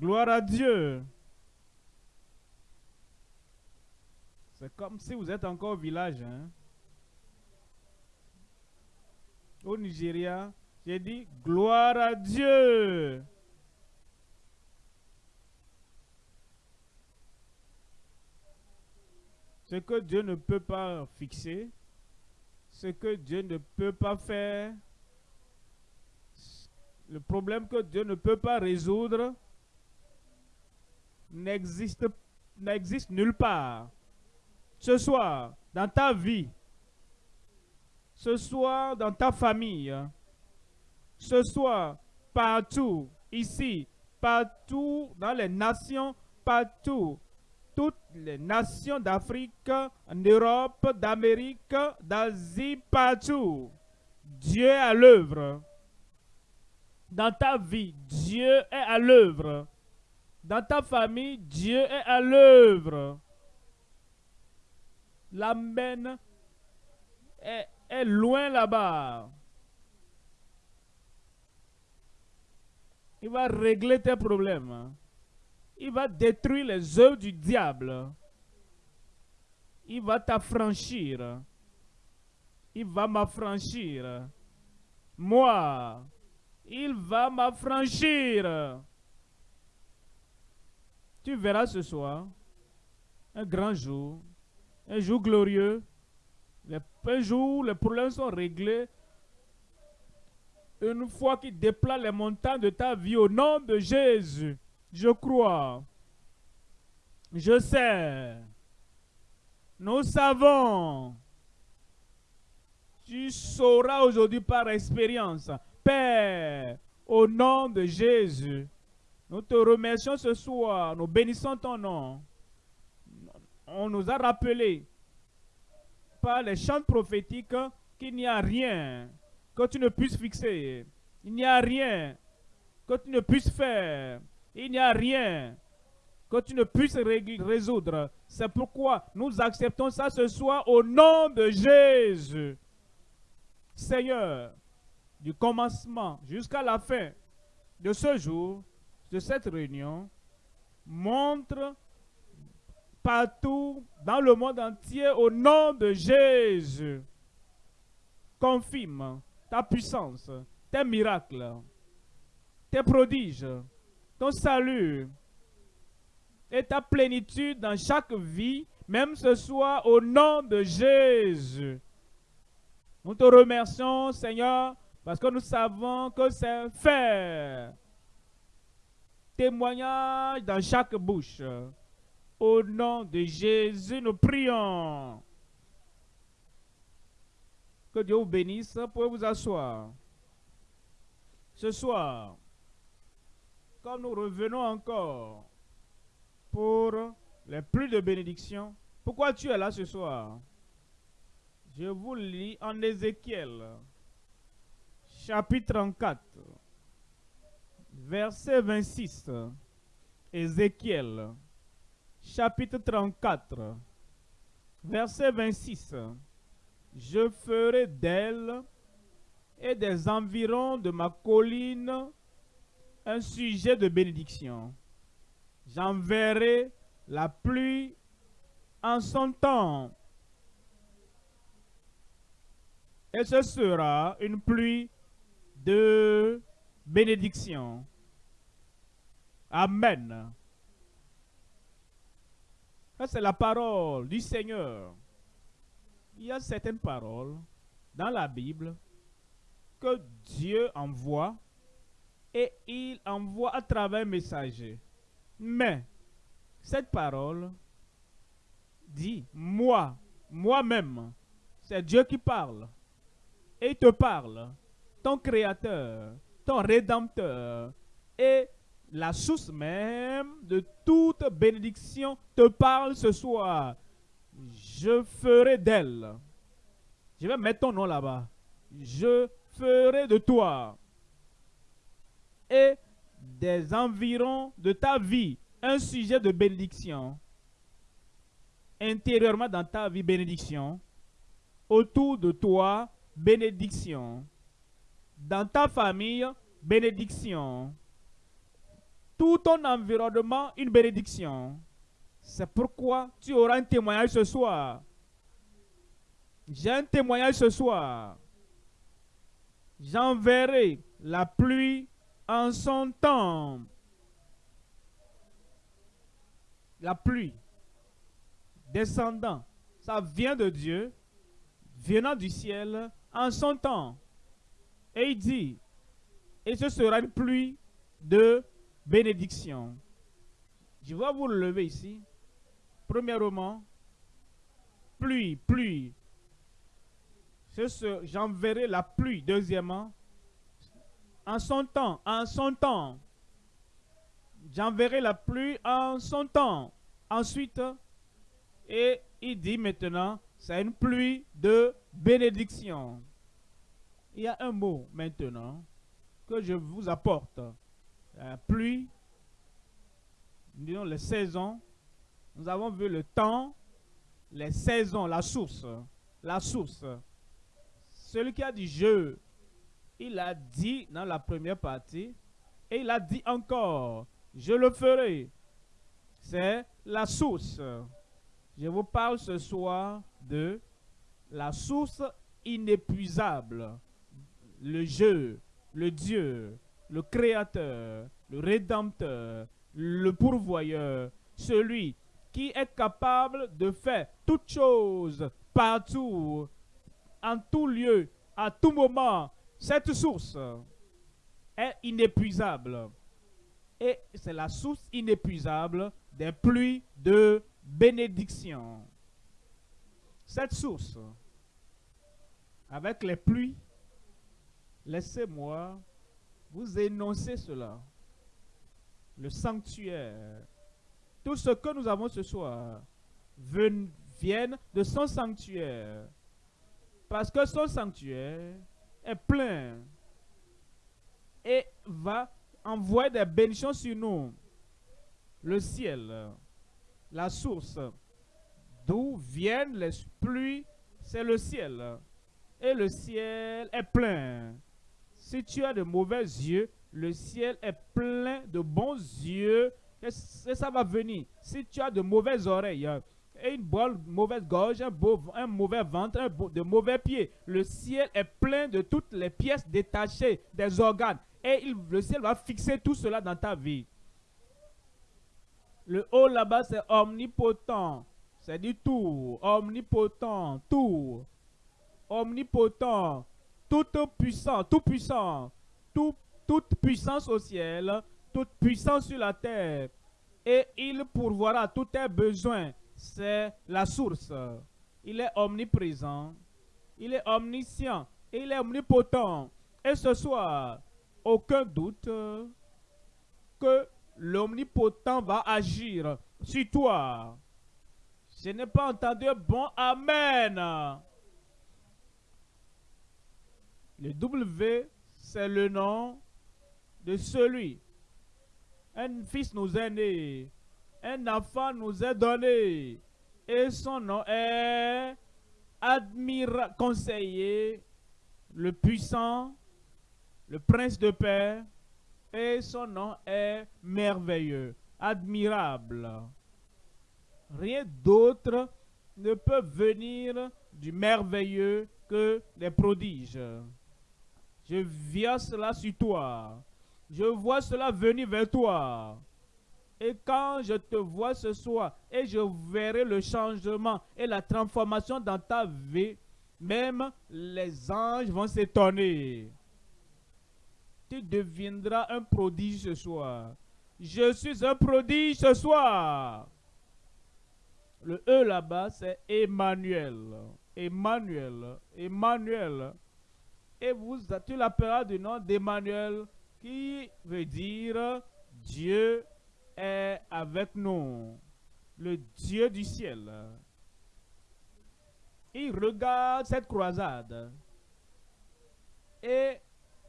Gloire à Dieu. C'est comme si vous êtes encore au village. Hein? Au Nigeria, j'ai dit gloire à Dieu. Ce que Dieu ne peut pas fixer, ce que Dieu ne peut pas faire, le problème que Dieu ne peut pas résoudre n'existe nulle part. Ce soir, dans ta vie, ce soir, dans ta famille, ce soir, partout, ici, partout, dans les nations, partout, toutes les nations d'Afrique, en Europe, d'Amérique, d'Asie, partout. Dieu est à l'œuvre. Dans ta vie, Dieu est à l'œuvre. Dans ta famille, Dieu est à l'œuvre. L'amen est, est loin là-bas. Il va régler tes problèmes. Il va détruire les œuvres du diable. Il va t'affranchir. Il va m'affranchir. Moi, il va m'affranchir. Tu verras ce soir un grand jour, un jour glorieux, un jour où les problèmes sont réglés. Une fois qu'il déplace les montagnes de ta vie au nom de Jésus, je crois, je sais, nous savons. Tu sauras aujourd'hui par expérience, Père, au nom de Jésus. Nous te remercions ce soir, nous bénissons ton nom. On nous a rappelé par les chants prophétiques qu'il n'y a rien que tu ne puisses fixer. Il n'y a rien que tu ne puisses faire. Il n'y a rien que tu ne puisses résoudre. C'est pourquoi nous acceptons ça ce soir au nom de Jésus. Seigneur, du commencement jusqu'à la fin de ce jour, de cette réunion, montre partout dans le monde entier au nom de Jésus. Confirme ta puissance, tes miracles, tes prodiges, ton salut et ta plénitude dans chaque vie, même ce soir, au nom de Jésus. Nous te remercions, Seigneur, parce que nous savons que c'est fait. Témoignage dans chaque bouche. Au nom de Jésus, nous prions. Que Dieu vous bénisse. Pour vous asseoir. Ce soir, comme nous revenons encore pour les plus de bénédictions, pourquoi tu es là ce soir? Je vous lis en Ézéchiel, chapitre 34, verset 26. Ézéchiel, chapitre 34, verset 26. Je ferai d'elle et des environs de ma colline un sujet de bénédiction. J'enverrai la pluie en son temps. Et ce sera une pluie de bénédiction. Amen. C'est la parole du Seigneur. Il y a certaines paroles dans la Bible que Dieu envoie et il envoie à travers un messager. Mais cette parole dit, moi, moi-même, c'est Dieu qui parle. Et il te parle, ton créateur, ton rédempteur, et la source même de toute bénédiction te parle ce soir. Je ferai d'elle. Je vais mettre ton nom là-bas. Je ferai de toi et des environs de ta vie un sujet de bénédiction. Intérieurement dans ta vie, bénédiction. Autour de toi, bénédiction. Dans ta famille, bénédiction. Tout ton environnement une bénédiction. C'est pourquoi tu auras un témoignage ce soir. J'ai un témoignage ce soir. J'enverrai la pluie en son temps. La pluie descendant, ça vient de Dieu, venant du ciel en son temps. Et il dit, et ce sera une pluie de bénédiction. Je vais vous le lever ici. Premièrement, pluie, pluie. J'enverrai la pluie. Deuxièmement, en son temps, en son temps. J'enverrai la pluie en son temps. Ensuite, et il dit maintenant, c'est une pluie de bénédiction. Il y a un mot maintenant que je vous apporte. La pluie, disons les saisons. Nous avons vu le temps, les saisons, la source. La source. Celui qui a dit je, il a dit dans la première partie, et il a dit encore, je le ferai. C'est la source. Je vous parle ce soir de la source inépuisable, le jeu, le Dieu, le Créateur, le Rédempteur, le pourvoyeur, celui qui est capable de faire toutes choses, partout, en tout lieu, à tout moment. Cette source est inépuisable. Et c'est la source inépuisable des pluies de bénédiction. Cette source, avec les pluies, laissez-moi vous énoncer cela. Le sanctuaire. Tout ce que nous avons ce soir viennent de son sanctuaire. Parce que son sanctuaire est plein et va envoyer des bénédictions sur nous. Le ciel, la source d'où viennent les pluies, c'est le ciel. Et le ciel est plein. Si tu as de mauvais yeux, le ciel est plein de bons yeux et ça va venir. Si tu as de mauvaises oreilles et une bonne, mauvaise gorge, un mauvais ventre, de mauvais pieds, le ciel est plein de toutes les pièces détachées des organes. Et le ciel va fixer tout cela dans ta vie. Le haut là-bas, c'est omnipotent. C'est du tout. Omnipotent. Tout. Omnipotent. Tout puissant. Tout puissant. Tout, toute puissance au ciel. Toute puissance sur la terre. Et il pourvoira tous tes besoins. C'est la source. Il est omniprésent. Il est omniscient. Il est omnipotent. Et ce soir, aucun doute que l'omnipotent va agir sur toi. Je n'ai pas entendu bon Amen. Le W, c'est le nom de celui. Un fils nous est né. Un enfant nous est donné. Et son nom est admira conseiller, le puissant, le prince de paix, et son nom est merveilleux, admirable. Rien d'autre ne peut venir du merveilleux que les prodiges. Je viens cela sur toi. Je vois cela venir vers toi. Et quand je te vois ce soir, et je verrai le changement et la transformation dans ta vie, même les anges vont s'étonner tu deviendras un prodige ce soir. Je suis un prodige ce soir. Le E là-bas, c'est Emmanuel. Emmanuel. Emmanuel. Et vous, tu l'appelleras du nom d'Emmanuel, qui veut dire Dieu est avec nous. Le Dieu du ciel. Il regarde cette croisade. Et,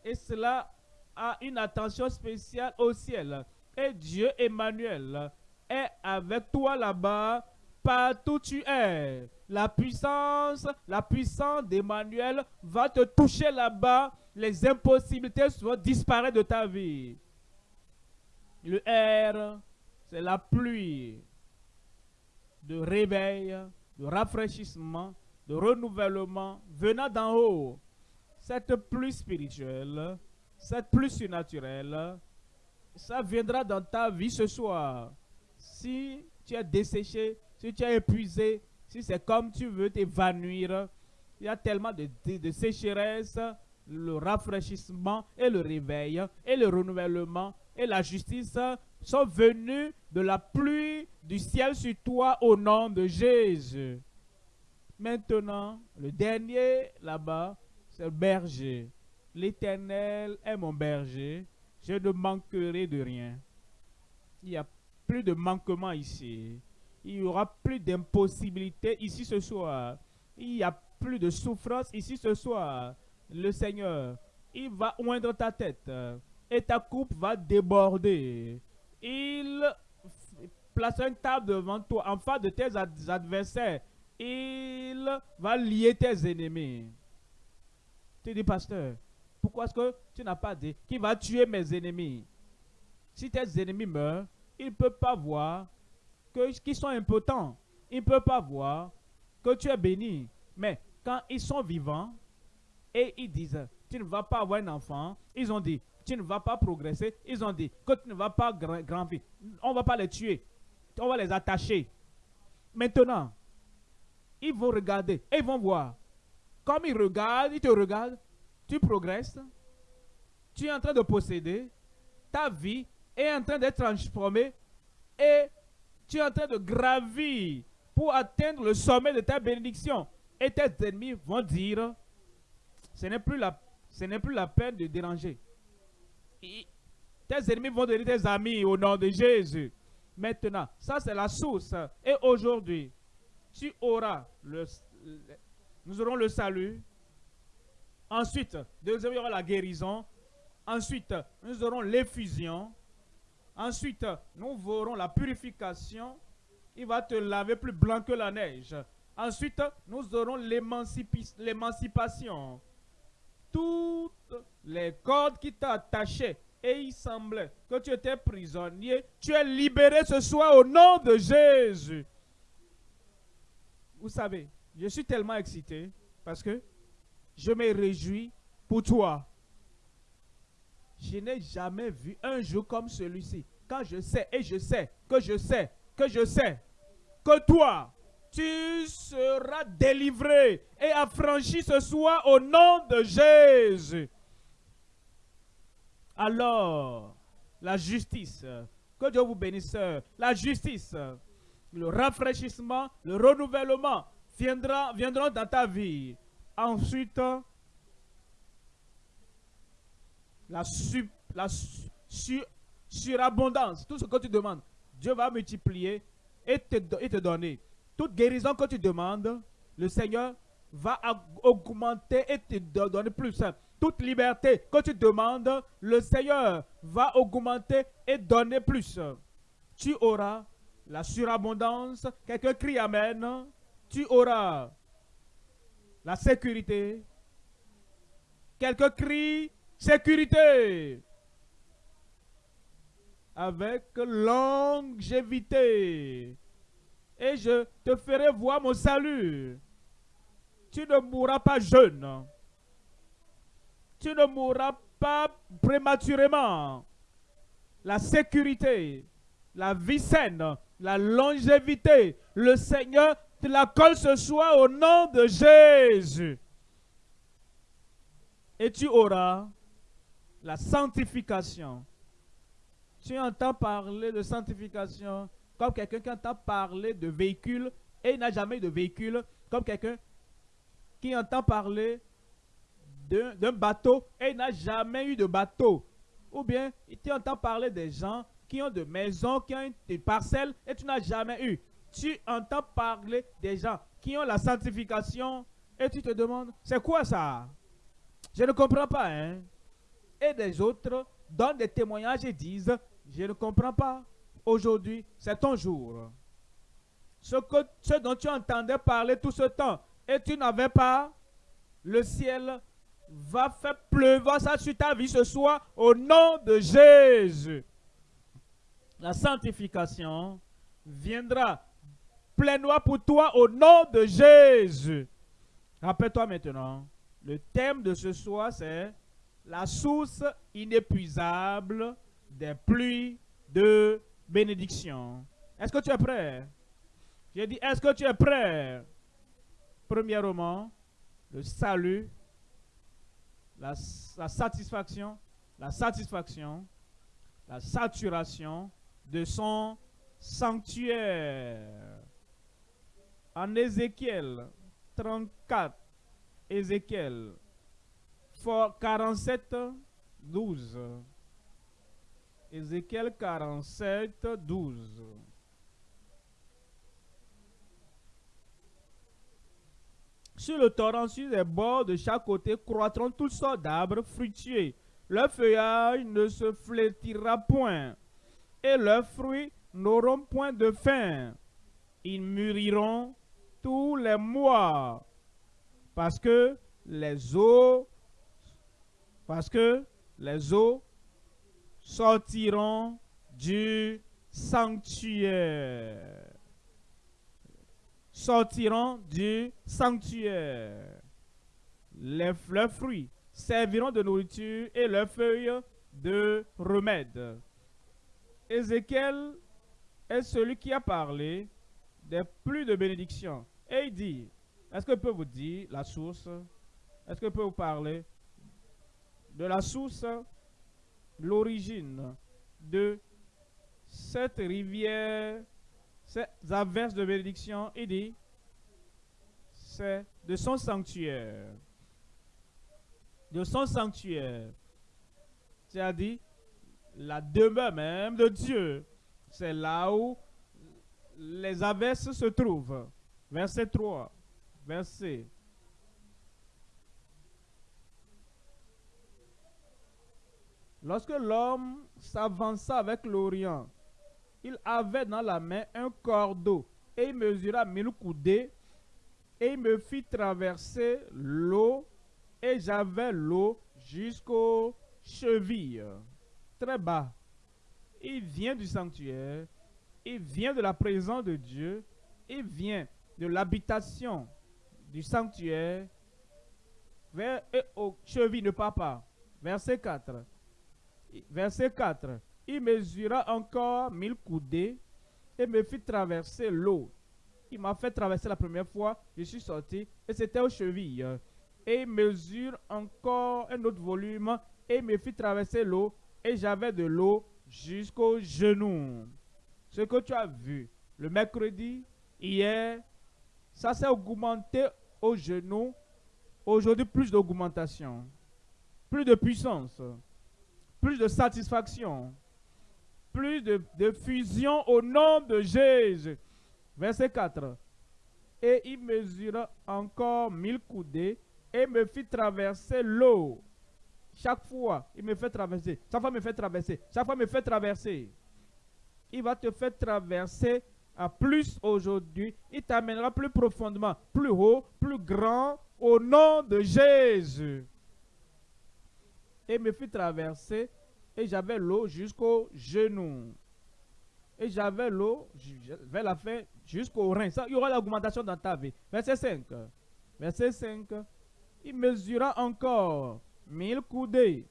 et cela a une attention spéciale au ciel. Et Dieu Emmanuel est avec toi là-bas, partout tu es. La puissance, la puissance d'Emmanuel va te toucher là-bas. Les impossibilités vont disparaître de ta vie. Le R, c'est la pluie de réveil, de rafraîchissement, de renouvellement venant d'en haut. Cette pluie spirituelle, cette pluie surnaturelle, ça viendra dans ta vie ce soir. Si tu es desséché, si tu es épuisé, si c'est comme tu veux t'évanouir, il y a tellement de, de, sécheresse, le rafraîchissement et le réveil et le renouvellement et la justice sont venus de la pluie du ciel sur toi au nom de Jésus. Maintenant, le dernier là-bas, c'est le berger. L'Éternel est mon berger. Je ne manquerai de rien. Il n'y a plus de manquement ici. Il n'y aura plus d'impossibilité ici ce soir. Il n'y a plus de souffrance ici ce soir. Le Seigneur, il va oindre ta tête et ta coupe va déborder. Il place une table devant toi en face de tes adversaires. Il va lier tes ennemis. Tu dis, pasteur, pourquoi est-ce que tu n'as pas dit qu'il va tuer mes ennemis? Si tes ennemis meurent, ils ne peuvent pas voir qu'ils sont impotents. Ils ne peuvent pas voir que tu es béni. Mais quand ils sont vivants et ils disent, tu ne vas pas avoir un enfant, ils ont dit, tu ne vas pas progresser, ils ont dit, que tu ne vas pas grandir. On ne va pas les tuer. On va les attacher. Maintenant, ils vont regarder et ils vont voir. Comme ils regardent, ils te regardent, tu progresses, tu es en train de posséder, ta vie est en train d'être transformée et tu es en train de gravir pour atteindre le sommet de ta bénédiction. Et tes ennemis vont dire, ce n'est plus la, ce plus la peine de déranger. tes ennemis vont devenir tes amis au nom de Jésus. Maintenant, ça c'est la source. Et aujourd'hui, tu auras le, nous aurons le salut, Ensuite, deuxième, il y aura la guérison. Ensuite, nous aurons l'effusion. Ensuite, nous verrons la purification. Il va te laver plus blanc que la neige. Ensuite, nous aurons l'émancipation. Toutes les cordes qui t'attachaient et il semblait que tu étais prisonnier, tu es libéré ce soir au nom de Jésus. Vous savez, je suis tellement excité parce que je me réjouis pour toi. Je n'ai jamais vu un jour comme celui-ci. Je sais, et je sais, que je sais, que je sais, que toi, tu seras délivré et affranchi ce soir au nom de Jésus. Alors, la justice, que Dieu vous bénisse, la justice, le rafraîchissement, le renouvellement viendra, viendront dans ta vie. Ensuite, la, la surabondance, tout ce que tu demandes, Dieu va multiplier et te, donner. Toute guérison que tu demandes, le Seigneur va augmenter et te donner plus. Toute liberté que tu demandes, le Seigneur va augmenter et donner plus. Tu auras la surabondance. Quelqu'un crie Amen. Tu auras la sécurité. Quelques crie sécurité. Avec longévité. Et je te ferai voir mon salut. Tu ne mourras pas jeune. Tu ne mourras pas prématurément. La sécurité, la vie saine, la longévité, le Seigneur te l'accorde ce soir au nom de Jésus. Et tu auras la sanctification. Tu entends parler de sanctification comme quelqu'un qui entend parler de véhicule et il n'a jamais eu de véhicule, comme quelqu'un qui entend parler d'un bateau et il n'a jamais eu de bateau. Ou bien tu entends parler des gens qui ont de maisons, qui ont des parcelles et tu n'as jamais eu tu entends parler des gens qui ont la sanctification et tu te demandes, c'est quoi ça? Je ne comprends pas. Hein? Et des autres donnent des témoignages et disent, je ne comprends pas. Aujourd'hui, c'est ton jour. Ce, que, dont tu entendais parler tout ce temps et tu n'avais pas, le ciel va faire pleuvoir ça sur ta vie ce soir au nom de Jésus. la sanctification viendra pleinement pour toi au nom de Jésus. Rappelle-toi maintenant, le thème de ce soir, c'est la source inépuisable des pluies de bénédiction. Est-ce que tu es prêt? J'ai dit, est-ce que tu es prêt? Premièrement, le salut, la, satisfaction, la satisfaction, la saturation de son sanctuaire. En Ézéchiel 34, Ézéchiel 47, 12. Ézéchiel 47, 12. Sur le torrent, sur les bords de chaque côté, croîtront toutes sortes d'arbres fruitiers. Leur feuillage ne se flétira point, et leurs fruits n'auront point de fin. Ils mûriront tous les mois, parce que les eaux, parce que les eaux sortiront du sanctuaire. Sortiront du sanctuaire. Les, leurs fruits serviront de nourriture et leurs feuilles de remède. Ézéchiel est celui qui a parlé des plus de bénédictions. Et il dit, est-ce que je peux vous dire la source? Est-ce que je peux vous parler de la source, l'origine de cette rivière, ces averses de bénédiction Il dit, c'est de son sanctuaire. De son sanctuaire. C'est-à-dire, la demeure même de Dieu. C'est là où les averses se trouvent. Verset 3. Verset. Lorsque l'homme s'avança avec l'Orient, il avait dans la main un cordeau et il mesura mille coudées et il me fit traverser l'eau et j'avais l'eau jusqu'aux chevilles. Très bas. Il vient du sanctuaire, il vient de la présence de Dieu, il vient de l'habitation du sanctuaire vers et aux chevilles de papa. Verset 4. Verset 4. Il mesura encore mille coudées et me fit traverser l'eau. Il m'a fait traverser la première fois, je suis sorti et c'était aux chevilles. Et il mesure encore un autre volume et me fit traverser l'eau et j'avais de l'eau jusqu'aux genoux. Ce que tu as vu le mercredi, hier, ça s'est augmenté aux genoux. Aujourd'hui, plus d'augmentation, plus de puissance, plus de satisfaction, plus de, fusion au nom de Jésus. Verset 4. Et il mesura encore mille coudées et me fit traverser l'eau. Chaque fois, il me fait traverser. Chaque fois, il me fait traverser. Chaque fois, me fait traverser. Il va te faire traverser à plus aujourd'hui. Il t'amènera plus profondément, plus haut, plus grand, au nom de Jésus. Et me fit traverser et j'avais l'eau jusqu'au genou. Et j'avais l'eau vers la fin jusqu'au rein. Ça, il y aura l'augmentation dans ta vie. Verset 5. Verset 5. Il mesura encore mille coudées.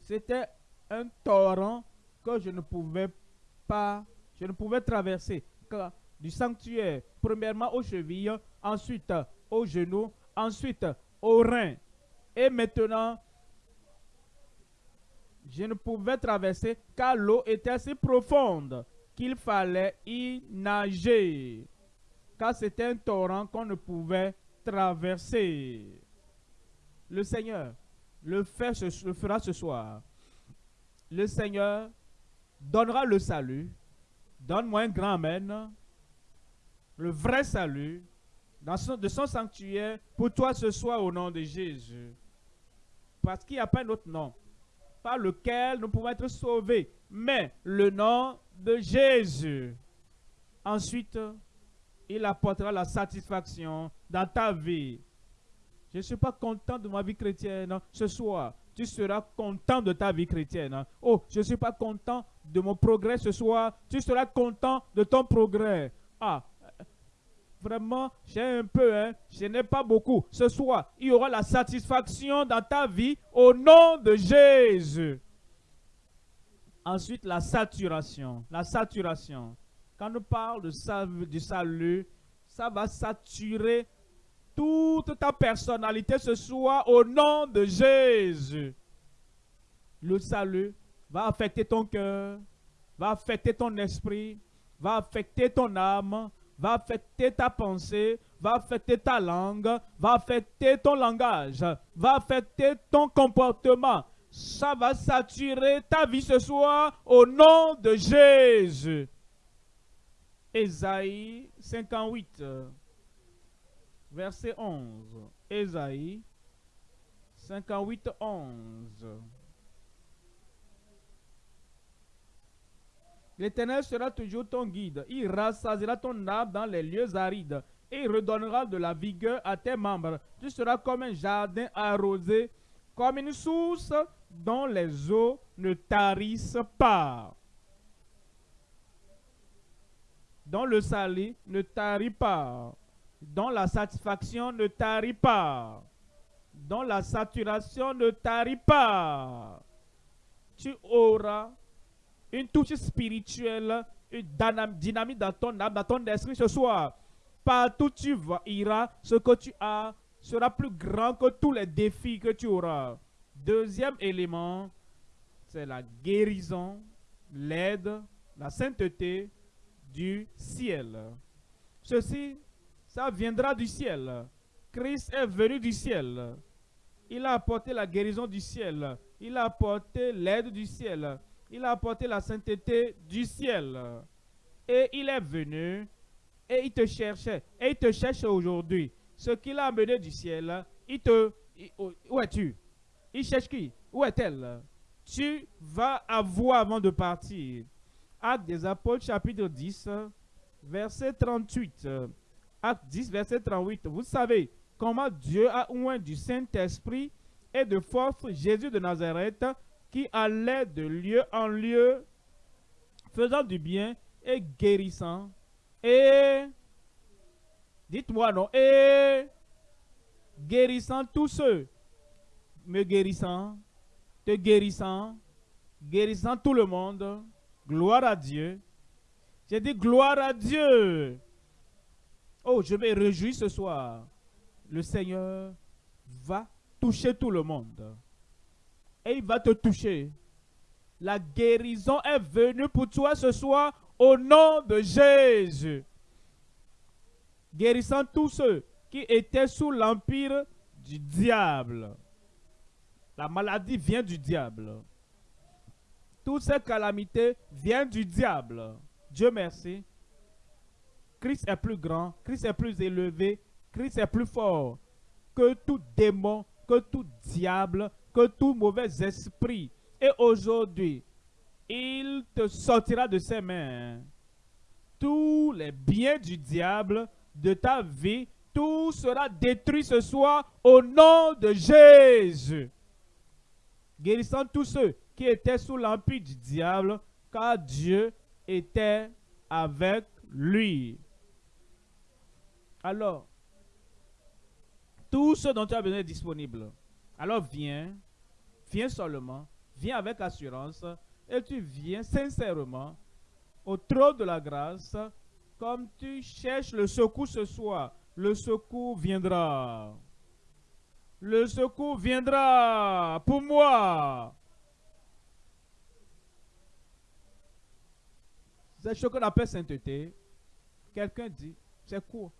C'était un torrent que je ne pouvais pas, je ne pouvais traverser du sanctuaire, premièrement aux chevilles, ensuite aux genoux, ensuite aux reins. Et maintenant, je ne pouvais traverser car l'eau était assez profonde qu'il fallait y nager. Car c'était un torrent qu'on ne pouvait traverser. Le Seigneur le, fait, fera ce soir. Le Seigneur donnera le salut. Donne-moi un grand Amen. Le vrai salut de son sanctuaire pour toi ce soir au nom de Jésus. Parce qu'il n'y a pas un autre nom lequel nous pouvons être sauvés, mais le nom de Jésus. Ensuite, il apportera la satisfaction dans ta vie. Je ne suis pas content de ma vie chrétienne ce soir. tu seras content de ta vie chrétienne. Oh, je ne suis pas content de mon progrès ce soir. Tu seras content de ton progrès. Ah, vraiment, j'ai un peu, hein, je n'ai pas beaucoup. Ce soir, il y aura la satisfaction dans ta vie au nom de Jésus. Ensuite, la saturation. La saturation. Quand on parle de du salut, ça va saturer toute ta personnalité ce soir au nom de Jésus. Le salut va affecter ton cœur, va affecter ton esprit, va affecter ton âme, va affecter ta pensée, va affecter ta langue, va affecter ton langage, va affecter ton comportement. Ça va saturer ta vie ce soir au nom de Jésus. Ésaïe 58, verset 11. Ésaïe 58, 11. L'Éternel sera toujours ton guide. Il rassasiera ton âme dans les lieux arides et il redonnera de la vigueur à tes membres. Tu seras comme un jardin arrosé, comme une source dont les eaux ne tarissent pas. Dont le salut ne tarit pas. Dont la satisfaction ne tarit pas. Dont la saturation ne tarit pas. Tu auras une touche spirituelle, une dynamique dans ton âme, dans ton esprit ce soir. Partout tu vas, iras, ce que tu as sera plus grand que tous les défis que tu auras. Deuxième élément, c'est la guérison, l'aide, la sainteté du ciel. Ceci, ça viendra du ciel. Christ est venu du ciel. Il a apporté la guérison du ciel. Il a apporté l'aide du ciel il a apporté la sainteté du ciel. Et il est venu et il te cherchait. Et il te cherche aujourd'hui. Ce qu'il a amené du ciel, il te... où es-tu? Il cherche qui? Où est-elle? Tu vas avoir avant de partir. Acte des Apôtres, chapitre 10, verset 38. Acte 10, verset 38. Vous savez comment Dieu a oint du Saint-Esprit et de force Jésus de Nazareth qui allait de lieu en lieu, faisant du bien et guérissant. Et, dites-moi non, et guérissant tous ceux, me guérissant, te guérissant, guérissant tout le monde. Gloire à Dieu. J'ai dit gloire à Dieu. Oh, je vais réjouir ce soir. Le Seigneur va toucher tout le monde et il va te toucher. La guérison est venue pour toi ce soir au nom de Jésus. Guérissant tous ceux qui étaient sous l'empire du diable. La maladie vient du diable. Toutes ces calamités viennent du diable. Dieu merci. Christ est plus grand, Christ est plus élevé, Christ est plus fort que tout démon, que tout diable, tout mauvais esprit. Et aujourd'hui, il te sortira de ses mains. Tous les biens du diable de ta vie, tout sera détruit ce soir au nom de Jésus. Guérissant tous ceux qui étaient sous l'empire du diable, car Dieu était avec lui. Alors, tout ce dont tu as besoin est disponible. Alors viens, viens seulement, viens avec assurance et tu viens sincèrement au trône de la grâce comme tu cherches le secours ce soir. Le secours viendra. Le secours viendra pour moi. C'est ce qu'on appelle sainteté. Quelqu'un dit, c'est quoi?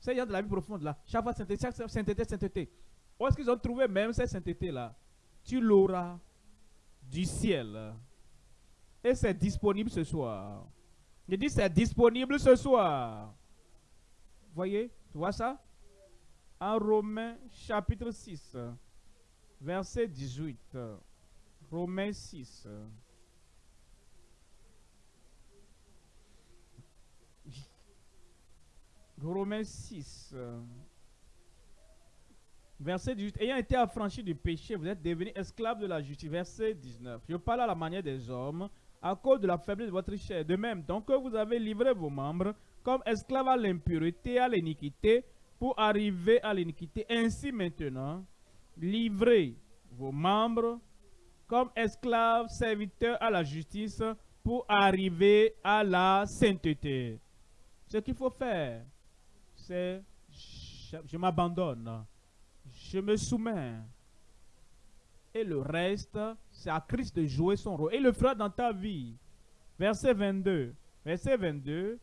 C'est de la vie profonde là. Chaque fois sainteté, sainteté, sainteté. Où est-ce qu'ils ont trouvé même cette sainteté là? Tu l'auras du ciel. Et c'est disponible ce soir. Je dis c'est disponible ce soir. Voyez, tu vois ça? En Romains chapitre 6, verset 18. Romains 6. Romains 6. Verset 18. Ayant été affranchi du péché, vous êtes devenus esclaves de la justice. Verset 19. Je parle à la manière des hommes à cause de la faiblesse de votre chair. De même, donc vous avez livré vos membres comme esclaves à l'impureté, à l'iniquité, pour arriver à l'iniquité. Ainsi maintenant, livrez vos membres comme esclaves serviteurs à la justice pour arriver à la sainteté. Ce qu'il faut faire, c'est je, m'abandonne, je me soumets. Et le reste, c'est à Christ de jouer son rôle. Et le fera dans ta vie. Verset 22. Verset 22.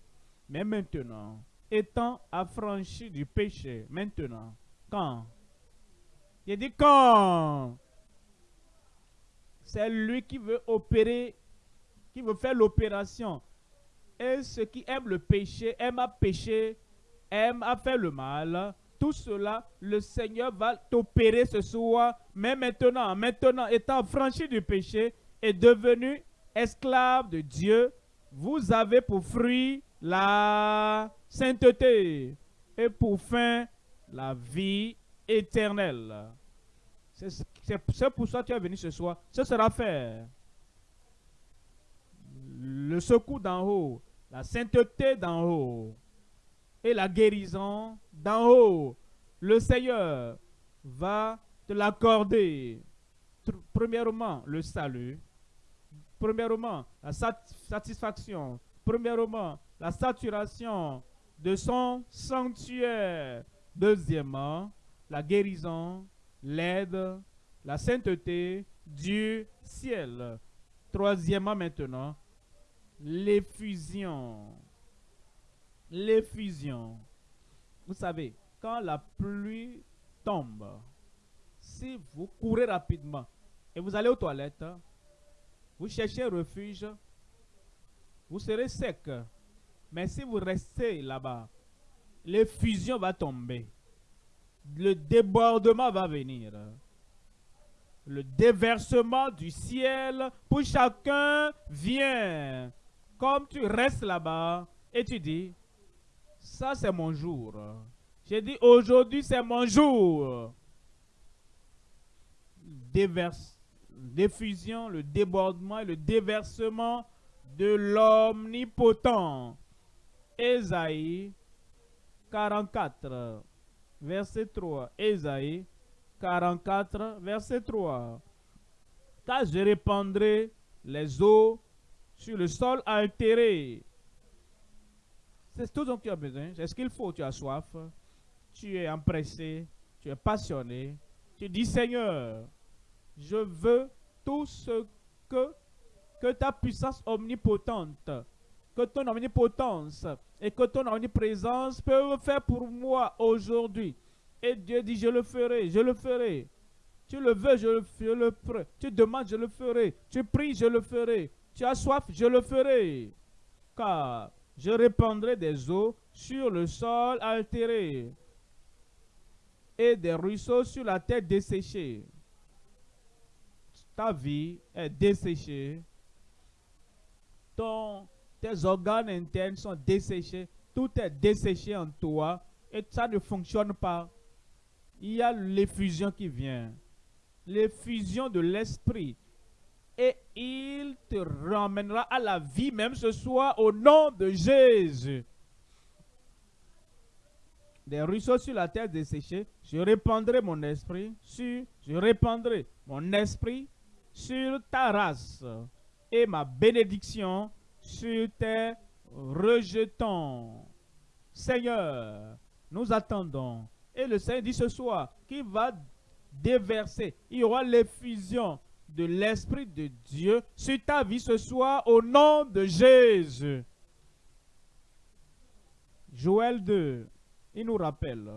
Mais maintenant, étant affranchi du péché, maintenant, quand? Il dit quand? C'est lui qui veut opérer, qui veut faire l'opération. Et ceux qui aiment le péché, aiment à pécher, aiment à faire le mal, tout cela, le Seigneur va t'opérer ce soir. Mais maintenant, maintenant, étant affranchi du péché et devenu esclave de Dieu, vous avez pour fruit la sainteté et pour fin la vie éternelle. C'est pour ça que tu es venu ce soir. Ce sera fait. Le secours d'en haut, la sainteté d'en haut et la guérison d'en haut. Le Seigneur va te l'accorder. Premièrement, le salut. Premièrement, la satisfaction. Premièrement, la saturation de son sanctuaire. Deuxièmement, la guérison, l'aide, la sainteté du ciel. Troisièmement maintenant, l'effusion. L'effusion. Vous savez, quand la pluie tombe, si vous courez rapidement et vous allez aux toilettes, vous cherchez refuge, vous serez sec. Mais si vous restez là-bas, l'effusion va tomber. Le débordement va venir. Le déversement du ciel pour chacun vient. Comme tu restes là-bas et tu dis, ça c'est mon jour. J'ai dit, aujourd'hui c'est mon jour. Déverse, le débordement et le déversement de l'omnipotent. Ésaïe 44, verset 3. Ésaïe 44, verset 3. Car je répandrai les eaux sur le sol altéré. C'est tout dont tu as besoin. C'est ce qu'il faut. Tu as soif. Tu es empressé. Tu es passionné. Tu dis, Seigneur, je veux tout ce que, que ta puissance omnipotente, que ton omnipotence et que ton omniprésence peuvent faire pour moi aujourd'hui. Et Dieu dit, je le ferai, je le ferai. Tu le veux, je le, ferai. Tu demandes, je le ferai. Tu pries, je le ferai. Tu as soif, je le ferai. Car je répandrai des eaux sur le sol altéré et des ruisseaux sur la terre desséchée. Ta vie est desséchée. Tes organes internes sont desséchés. Tout est desséché en toi et ça ne fonctionne pas. Il y a l'effusion qui vient. L'effusion de l'esprit et il te ramènera à la vie même ce soir au nom de Jésus. Des ruisseaux sur la terre desséchée, je répandrai mon esprit sur, je répandrai mon esprit sur ta race et ma bénédiction sur tes rejetons. Seigneur, nous attendons. Et le Seigneur dit ce soir qu'il va déverser. Il y aura l'effusion de l'Esprit de Dieu sur ta vie ce soir au nom de Jésus. Joël 2, il nous rappelle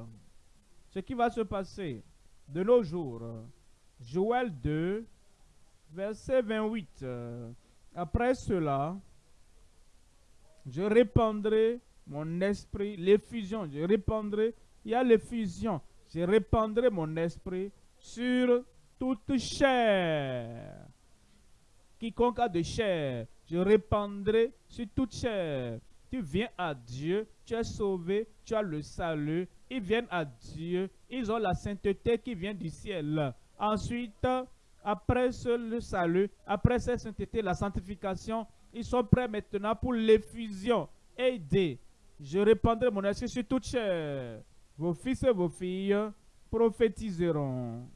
ce qui va se passer de nos jours. Joël 2, verset 28. Après cela, je répandrai mon esprit, l'effusion, je répandrai, il y a l'effusion, je répandrai mon esprit sur toute chair. Quiconque a de chair, je répandrai sur toute chair. Tu viens à Dieu, tu es sauvé, tu as le salut, ils viennent à Dieu, ils ont la sainteté qui vient du ciel. Ensuite, après ce, le salut, après cette sainteté, la sanctification, ils sont prêts maintenant pour l'effusion. Aidez. Je répandrai mon esprit sur toute chair. Vos fils et vos filles prophétiseront.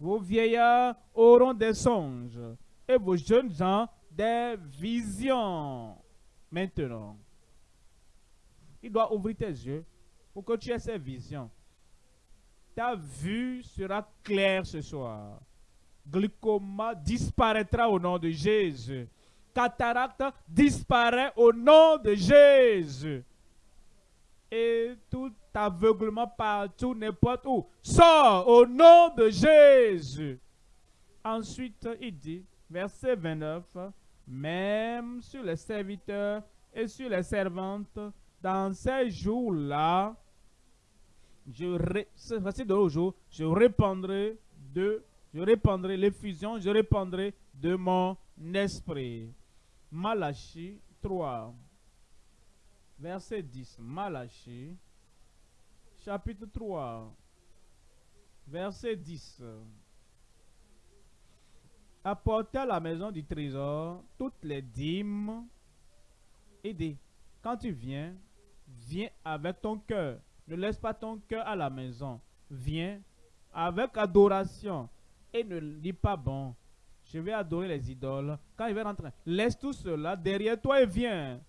Vos vieillards auront des songes. Et vos jeunes gens des visions. Maintenant, il doit ouvrir tes yeux pour que tu aies ces visions. Ta vue sera claire ce soir. Glycoma disparaîtra au nom de Jésus. Cataracte disparaît au nom de Jésus. Et tout aveuglement partout, n'importe où, sort au nom de Jésus. Ensuite, il dit, verset 29, même sur les serviteurs et sur les servantes, dans ces jours-là, je, répandrai de, je répandrai l'effusion, je répandrai de mon esprit. Malachi 3, verset 10. Malachi, chapitre 3, verset 10. Apportez à la maison du trésor toutes les dîmes et des. Quand tu viens, viens avec ton cœur. Ne laisse pas ton cœur à la maison. Viens avec adoration et ne dis pas bon. Je vais adorer les idoles. Quand il va rentrer, laisse tout cela derrière toi et viens.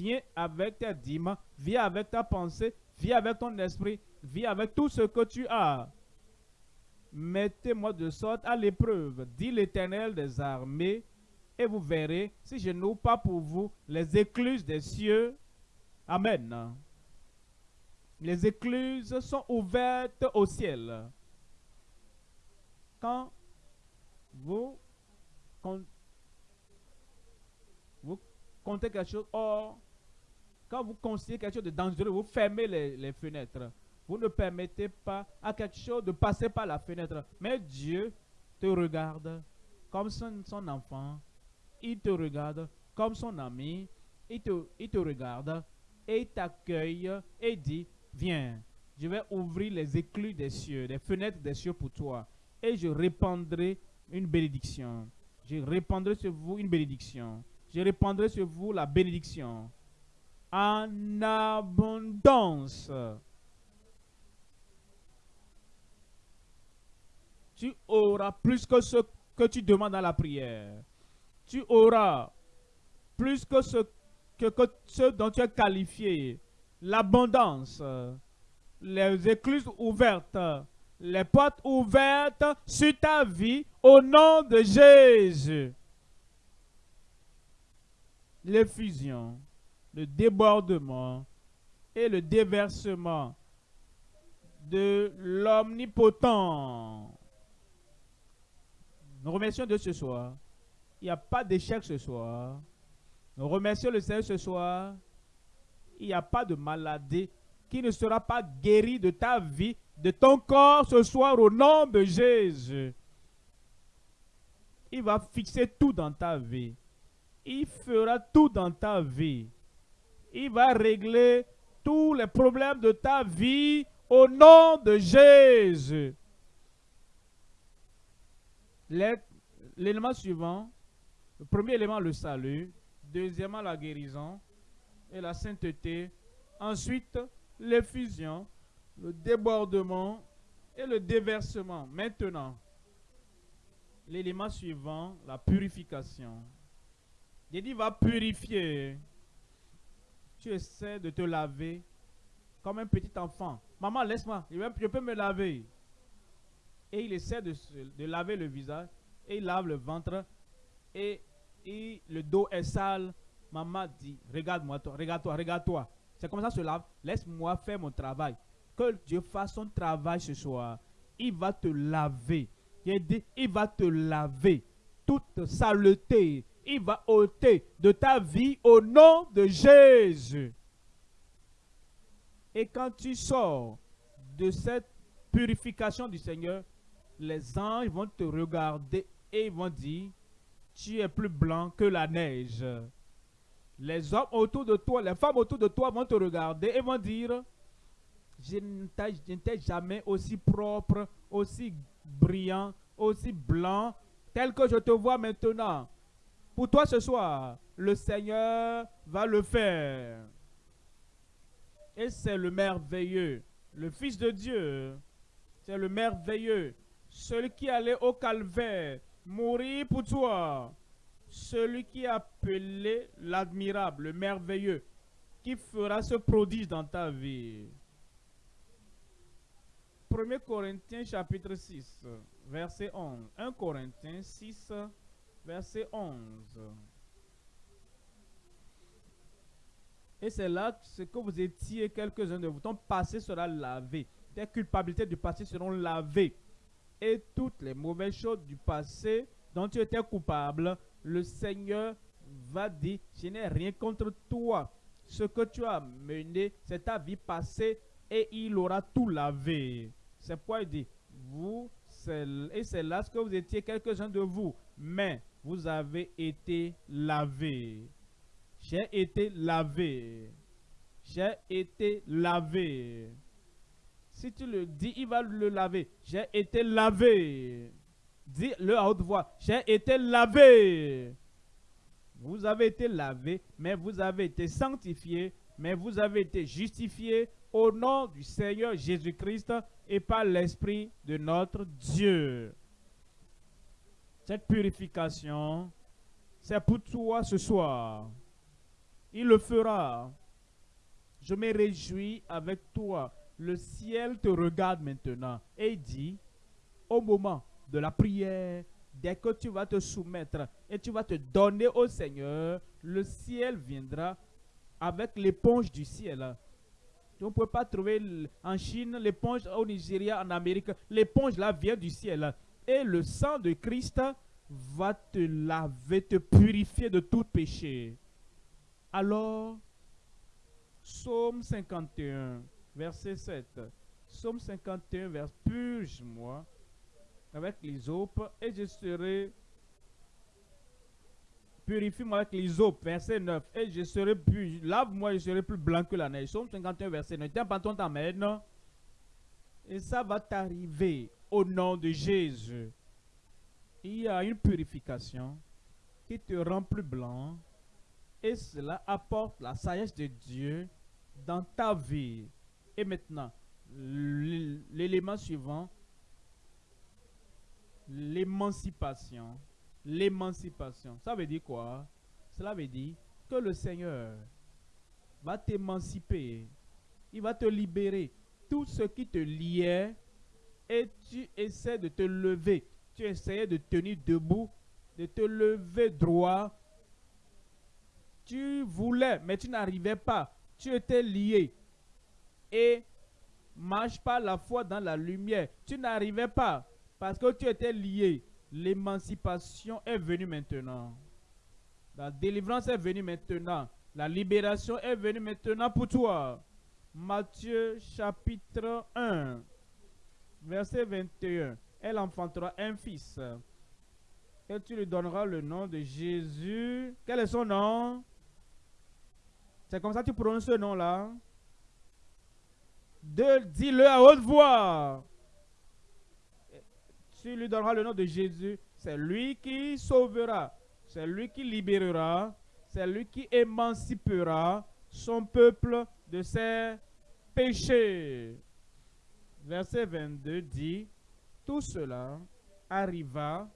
Viens avec tes dîmes, viens avec ta pensée, viens avec ton esprit, viens avec tout ce que tu as. Mettez-moi de sorte à l'épreuve, dit l'Éternel des armées, et vous verrez si je n'ouvre pas pour vous les écluses des cieux. Amen. Les écluses sont ouvertes au ciel. Quand vous, vous comptez quelque chose, or, quand vous considérez quelque chose de dangereux, vous fermez les, fenêtres. Vous ne permettez pas à quelque chose de passer par la fenêtre. Mais Dieu te regarde comme son, enfant. Il te regarde comme son ami. Il te, il te regarde et t'accueille et dit, viens, je vais ouvrir les écluses des cieux, les fenêtres des cieux pour toi. Et je répandrai une bénédiction. Je répandrai sur vous une bénédiction. Je répandrai sur vous la bénédiction. En abondance. Tu auras plus que ce que tu demandes à la prière. Tu auras plus que ce, que, ce dont tu es qualifié. L'abondance. Les écluses ouvertes les portes ouvertes sur ta vie au nom de Jésus. L'effusion, le débordement et le déversement de l'omnipotent. Nous remercions de ce soir. Il n'y a pas d'échec ce soir. Nous remercions le Seigneur ce soir. Il n'y a pas de maladie qui ne sera pas guérie de ta vie de ton corps ce soir au nom de Jésus. Il va fixer tout dans ta vie. Il fera tout dans ta vie. Il va régler tous les problèmes de ta vie au nom de Jésus. L'élément suivant, le premier élément, le salut. Deuxièmement, la guérison et la sainteté. Ensuite, l'effusion le débordement et le déversement. Maintenant, l'élément suivant, la purification. Il va purifier. Tu essaies de te laver comme un petit enfant. Maman, laisse-moi, je peux me laver. Et il essaie de, laver le visage et il lave le ventre et, et le dos est sale. Maman dit, regarde-moi, toi, regarde-toi, regarde-toi. C'est comme ça se lave. Laisse-moi faire mon travail que Dieu fasse son travail ce soir. Il va te laver. Il va te laver. Toute saleté, il va ôter de ta vie au nom de Jésus. Et quand tu sors de cette purification du Seigneur, les anges vont te regarder et vont dire, tu es plus blanc que la neige. Les hommes autour de toi, les femmes autour de toi vont te regarder et vont dire, je n'étais jamais aussi propre, aussi brillant, aussi blanc, tel que je te vois maintenant. Pour toi ce soir, le Seigneur va le faire. Et c'est le merveilleux, le Fils de Dieu. C'est le merveilleux, celui qui allait au calvaire, mourir pour toi. Celui qui a appelé l'admirable, le merveilleux, qui fera ce prodige dans ta vie. 1 Corinthiens chapitre 6, verset 11. 1 Corinthiens 6, verset 11. Et c'est là ce que vous étiez, quelques-uns de vous. Ton passé sera lavé. Tes culpabilités du passé seront lavées. Et toutes les mauvaises choses du passé dont tu étais coupable, le Seigneur va dire, je n'ai rien contre toi. Ce que tu as mené, c'est ta vie passée et il aura tout lavé. C'est pourquoi il dit, vous, et c'est là ce que vous étiez quelques-uns de vous, mais vous avez été lavés. J'ai été lavé. J'ai été lavé. Si tu le dis, il va le laver. J'ai été lavé. Dis-le à haute voix. J'ai été lavé. Vous avez été lavé, mais vous avez été sanctifié, mais vous avez été justifié au nom du Seigneur Jésus-Christ et par l'Esprit de notre Dieu. Cette purification, c'est pour toi ce soir. Il le fera. Je me réjouis avec toi. Le ciel te regarde maintenant et dit, au moment de la prière, dès que tu vas te soumettre et tu vas te donner au Seigneur, le ciel viendra avec l'éponge du ciel. Tu ne peux pas trouver en Chine l'éponge au Nigeria, en Amérique. L'éponge là vient du ciel. Et le sang de Christ va te laver, te purifier de tout péché. Alors, Psaume 51, verset 7. Psaume 51, verset Purge-moi avec l'hysope et je serai purifie-moi avec l'hysope, verset 9, et je serai plus, lave-moi, je serai plus blanc que la neige. Psaume 51, verset 9. Tiens, pas ton non? Et ça va t'arriver au nom de Jésus. Il y a une purification qui te rend plus blanc et cela apporte la sagesse de Dieu dans ta vie. Et maintenant, l'élément suivant, l'émancipation. L'émancipation. Ça veut dire quoi? Cela veut dire que le Seigneur va t'émanciper. Il va te libérer. Tout ce qui te liait et tu essaies de te lever. Tu essayais de tenir debout, de te lever droit tu voulais, mais tu n'arrivais pas. Tu étais lié. Et marche pas la foi dans la lumière. Tu n'arrivais pas parce que tu étais lié. L'émancipation est venue maintenant. La délivrance est venue maintenant. La libération est venue maintenant pour toi. Matthieu chapitre 1, verset 21. Elle enfantera un fils. Et tu lui donneras le nom de Jésus. Quel est son nom? C'est comme ça que tu prononces ce nom-là. Dis-le à haute voix. Tu lui donneras le nom de Jésus. C'est lui qui sauvera. C'est lui qui libérera. C'est lui qui émancipera son peuple de ses péchés. Verset 22 dit, tout cela arriva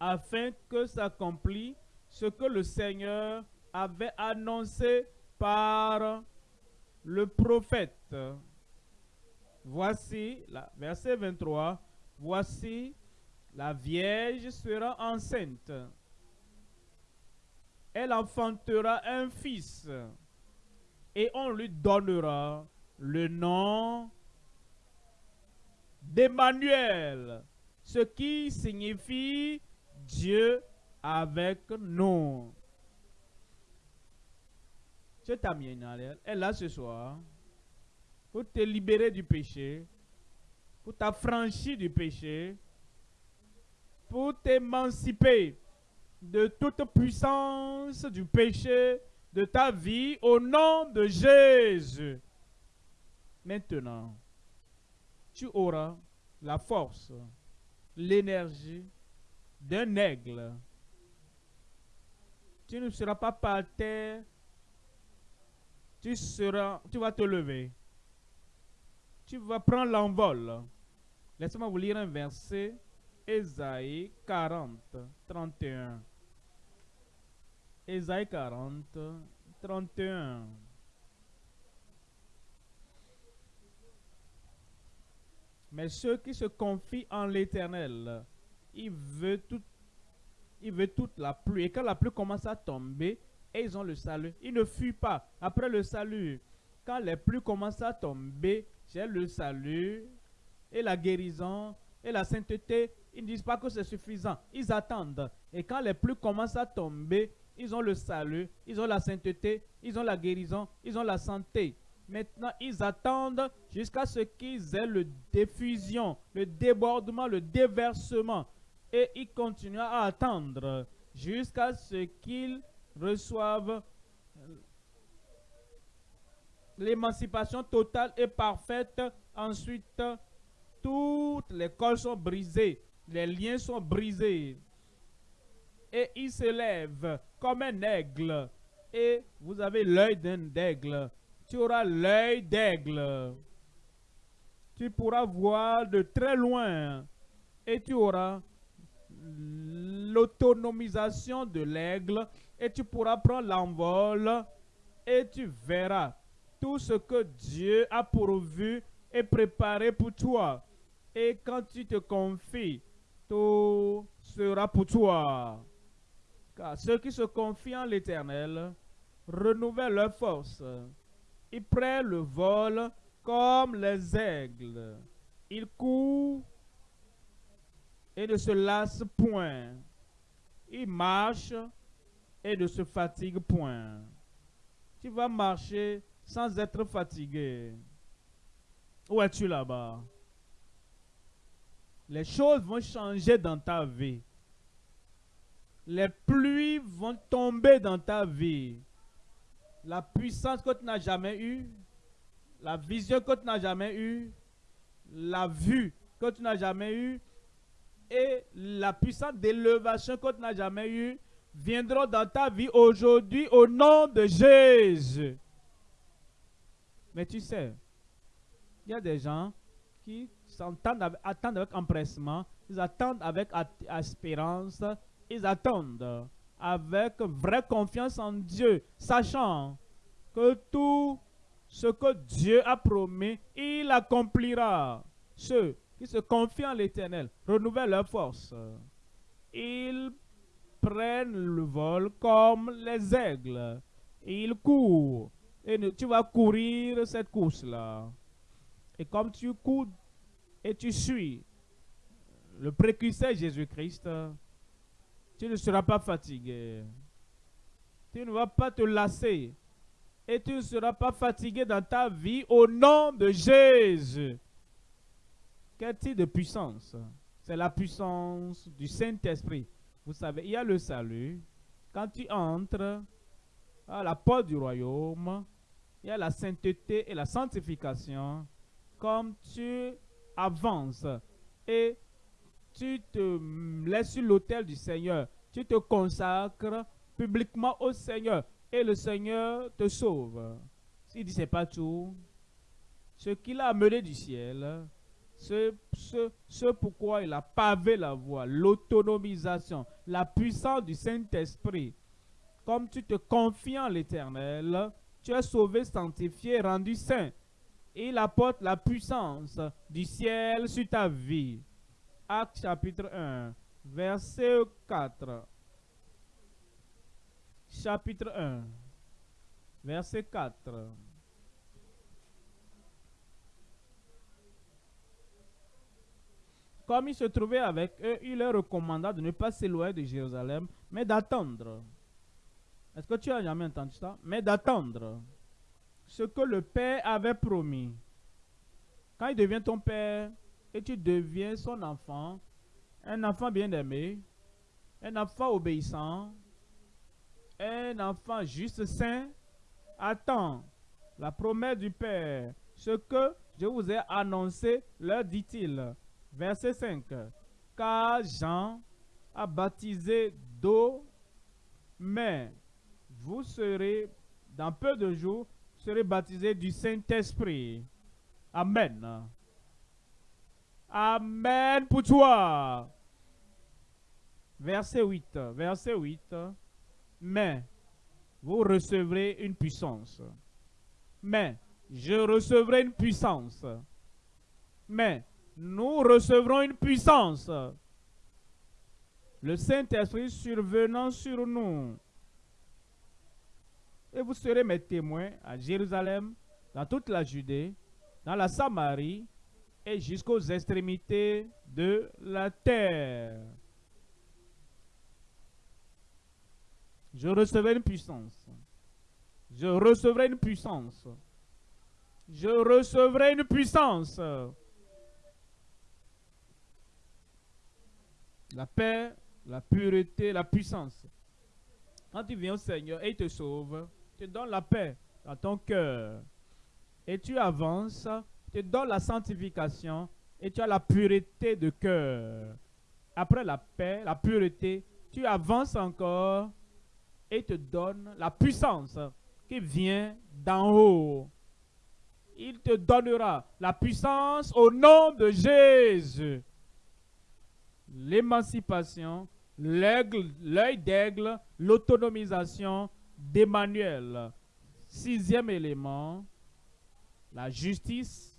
afin que s'accomplisse ce que le Seigneur avait annoncé par le prophète. Voici, la, verset 23, voici, la Vierge sera enceinte. Elle enfantera un fils et on lui donnera le nom d'Emmanuel, ce qui signifie Dieu avec nous. C'est ta elle est là ce soir pour te libérer du péché, pour t'affranchir du péché, pour t'émanciper de toute puissance du péché de ta vie au nom de Jésus. Maintenant, tu auras la force, l'énergie d'un aigle. Tu ne seras pas par terre. Tu, seras, tu vas te lever. Tu vas prendre l'envol. Laissez-moi vous lire un verset. Ésaïe 40, 31. Ésaïe 40, 31. Mais ceux qui se confient en l'Éternel, il veut, tout, il veut toute la pluie. Et quand la pluie commence à tomber, ils ont le salut. Ils ne fuient pas après le salut. Quand les pluies commencent à tomber, j'ai le salut et la guérison et la sainteté. Ils ne disent pas que c'est suffisant. Ils attendent. Et quand les pluies commencent à tomber, ils ont le salut, ils ont la sainteté, ils ont la guérison, ils ont la santé. Maintenant, ils attendent jusqu'à ce qu'ils aient le diffusion, le débordement, le déversement. Et ils continuent à attendre jusqu'à ce qu'ils reçoivent l'émancipation totale et parfaite. Ensuite, toutes les cols sont brisés, les liens sont brisés. Et ils se lèvent comme un aigle. Et vous avez l'œil d'un aigle tu auras l'œil d'aigle. Tu pourras voir de très loin et tu auras l'autonomisation de l'aigle et tu pourras prendre l'envol et tu verras tout ce que Dieu a pourvu et préparé pour toi. Et quand tu te confies, tout sera pour toi. Car ceux qui se confient en l'Éternel renouvellent leur force. Ils prennent le vol comme les aigles. Ils courent et ne se lassent point. Ils marchent et ne se fatiguent point. Tu vas marcher sans être fatigué. Où es-tu là-bas? Les choses vont changer dans ta vie. Les pluies vont tomber dans ta vie la puissance que tu n'as jamais eue, la vision que tu n'as jamais eue, la vue que tu n'as jamais eue et la puissance d'élévation que tu n'as jamais eue viendront dans ta vie aujourd'hui au nom de Jésus. Mais tu sais, il y a des gens qui attendent avec empressement, ils attendent avec espérance, ils attendent avec vraie confiance en Dieu, sachant que tout ce que Dieu a promis, il accomplira. Ceux qui se confient en l'Éternel renouvellent leur force. Ils prennent le vol comme les aigles. Ils courent. Et tu vas courir cette course-là. Et comme tu cours et tu suis le précurseur Jésus-Christ, tu ne seras pas fatigué. Tu ne vas pas te lasser. Et tu ne seras pas fatigué dans ta vie au nom de Jésus. Quel type de puissance? C'est la puissance du Saint-Esprit. Vous savez, il y a le salut. Quand tu entres à la porte du royaume, il y a la sainteté et la sanctification. Comme tu avances et tu te laisses sur l'autel du Seigneur, tu te consacres publiquement au Seigneur et le Seigneur te sauve. S'il dit c'est pas tout, ce qu'il a amené du ciel, ce, ce, ce pourquoi il a pavé la voie, l'autonomisation, la puissance du Saint-Esprit. Comme tu te confies en l'Éternel, tu es sauvé, sanctifié, rendu saint. Il apporte la puissance du ciel sur ta vie. Acte chapitre 1, verset 4. Chapitre 1, verset 4. Comme il se trouvait avec eux, il leur recommanda de ne pas s'éloigner de Jérusalem, mais d'attendre. Est-ce que tu as jamais entendu ça? Mais d'attendre ce que le Père avait promis. Quand il devient ton Père, et tu deviens son enfant, un enfant bien aimé, un enfant obéissant, un enfant juste saint, attends la promesse du Père ce que je vous ai annoncé, leur dit-il. Verset 5. Car Jean a baptisé d'eau, mais vous serez, dans peu de jours, serez baptisés du Saint-Esprit. Amen. Amen pour toi. Verset 8. Verset 8. Mais vous recevrez une puissance. Mais je recevrai une puissance. Mais nous recevrons une puissance. Le Saint-Esprit survenant sur nous. Et vous serez mes témoins à Jérusalem, dans toute la Judée, dans la Samarie et jusqu'aux extrémités de la terre. Je recevrai une puissance. Je recevrai une puissance. Je recevrai une puissance. La paix, la pureté, la puissance. Quand tu viens au Seigneur et il te sauve, tu donnes la paix dans ton cœur. Et tu avances, tu donnes la sanctification et tu as la pureté de cœur. Après la paix, la pureté, tu avances encore et te donne la puissance qui vient d'en haut. Il te donnera la puissance au nom de Jésus. L'émancipation, l'œil d'aigle, l'autonomisation d'Emmanuel. Sixième élément, la justice,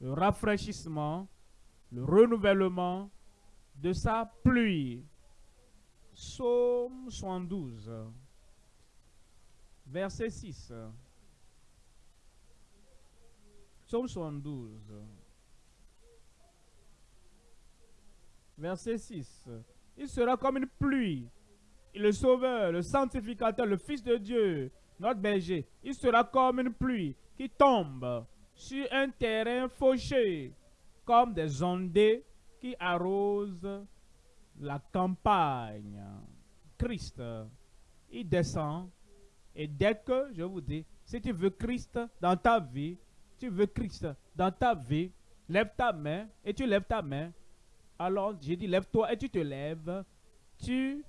le rafraîchissement, le renouvellement de sa pluie. Psaume 72, verset 6. Psaume 72, verset 6. Il sera comme une pluie. Le Sauveur, le Sanctificateur, le Fils de Dieu, notre berger, il sera comme une pluie qui tombe sur un terrain fauché, comme des ondées qui arrosent la campagne. Christ, il descend. Et dès que, je vous dis, si tu veux Christ dans ta vie, tu veux Christ dans ta vie, lève ta main et tu lèves ta main. Alors, j'ai dit, lève-toi et tu te lèves. Tu,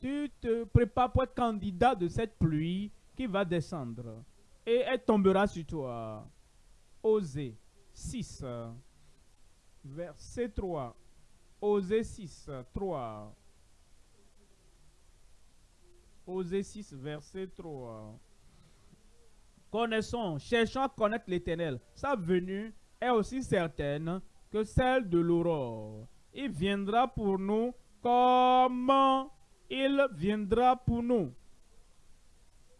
tu te prépares pour être candidat de cette pluie qui va descendre. Et elle tombera sur toi. Osée 6, verset 3. Osée 6, 3. Osée 6, verset 3. Connaissons, cherchons à connaître l'Éternel. Sa venue est aussi certaine que celle de l'aurore. Il viendra pour nous comme il viendra pour nous?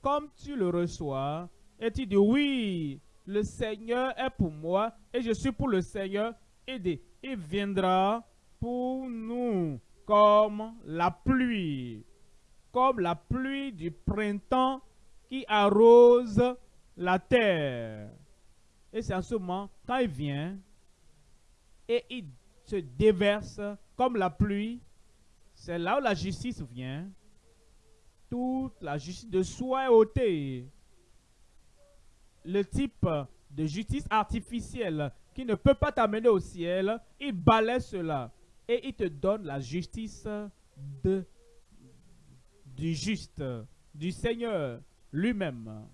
Comme tu le reçois, et tu dis oui, le Seigneur est pour moi et je suis pour le Seigneur. Et il viendra pour nous comme la pluie, comme la pluie du printemps qui arrose la terre. Et c'est en ce moment, quand il vient et il se déverse comme la pluie, c'est là où la justice vient. Toute la justice de soi est ôtée. Le type de justice artificielle qui ne peut pas t'amener au ciel, il balaie cela et il te donne la justice du juste, du Seigneur lui-même.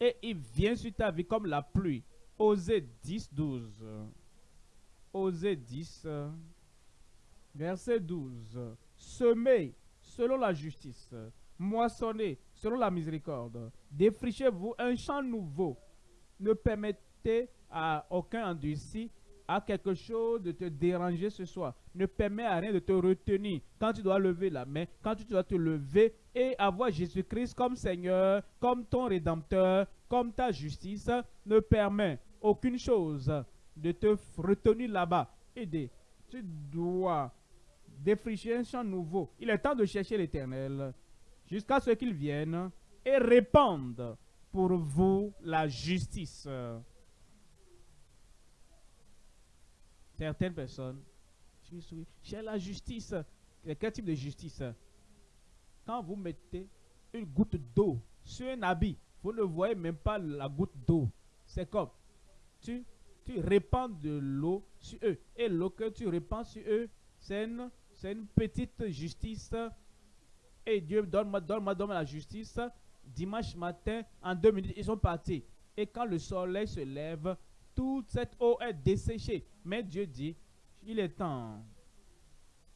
Et il vient sur ta vie comme la pluie. Osée 10, 12. Osée 10, verset 12. Semez selon la justice, moissonnez selon la miséricorde. Défrichez-vous un champ nouveau. Ne permettez à aucun endurci à quelque chose de te déranger ce soir. Ne permet à rien de te retenir. Quand tu dois lever la main, quand tu dois te lever et avoir Jésus-Christ comme Seigneur, comme ton Rédempteur, comme ta justice, ne permet aucune chose de te retenir là-bas. Aider. Tu dois défricher un champ nouveau. Il est temps de chercher l'Éternel jusqu'à ce qu'il vienne et répande pour vous la justice. certaines personnes, j'ai la justice. Quel type de justice? Quand vous mettez une goutte d'eau sur un habit, vous ne voyez même pas la goutte d'eau. C'est comme tu, tu répands de l'eau sur eux. Et l'eau que tu répands sur eux, c'est une, petite justice. Et Dieu, donne-moi donne -moi, donne la justice. Dimanche matin, en deux minutes, ils sont partis. Et quand le soleil se lève, toute cette eau est desséchée. Mais Dieu dit, il est temps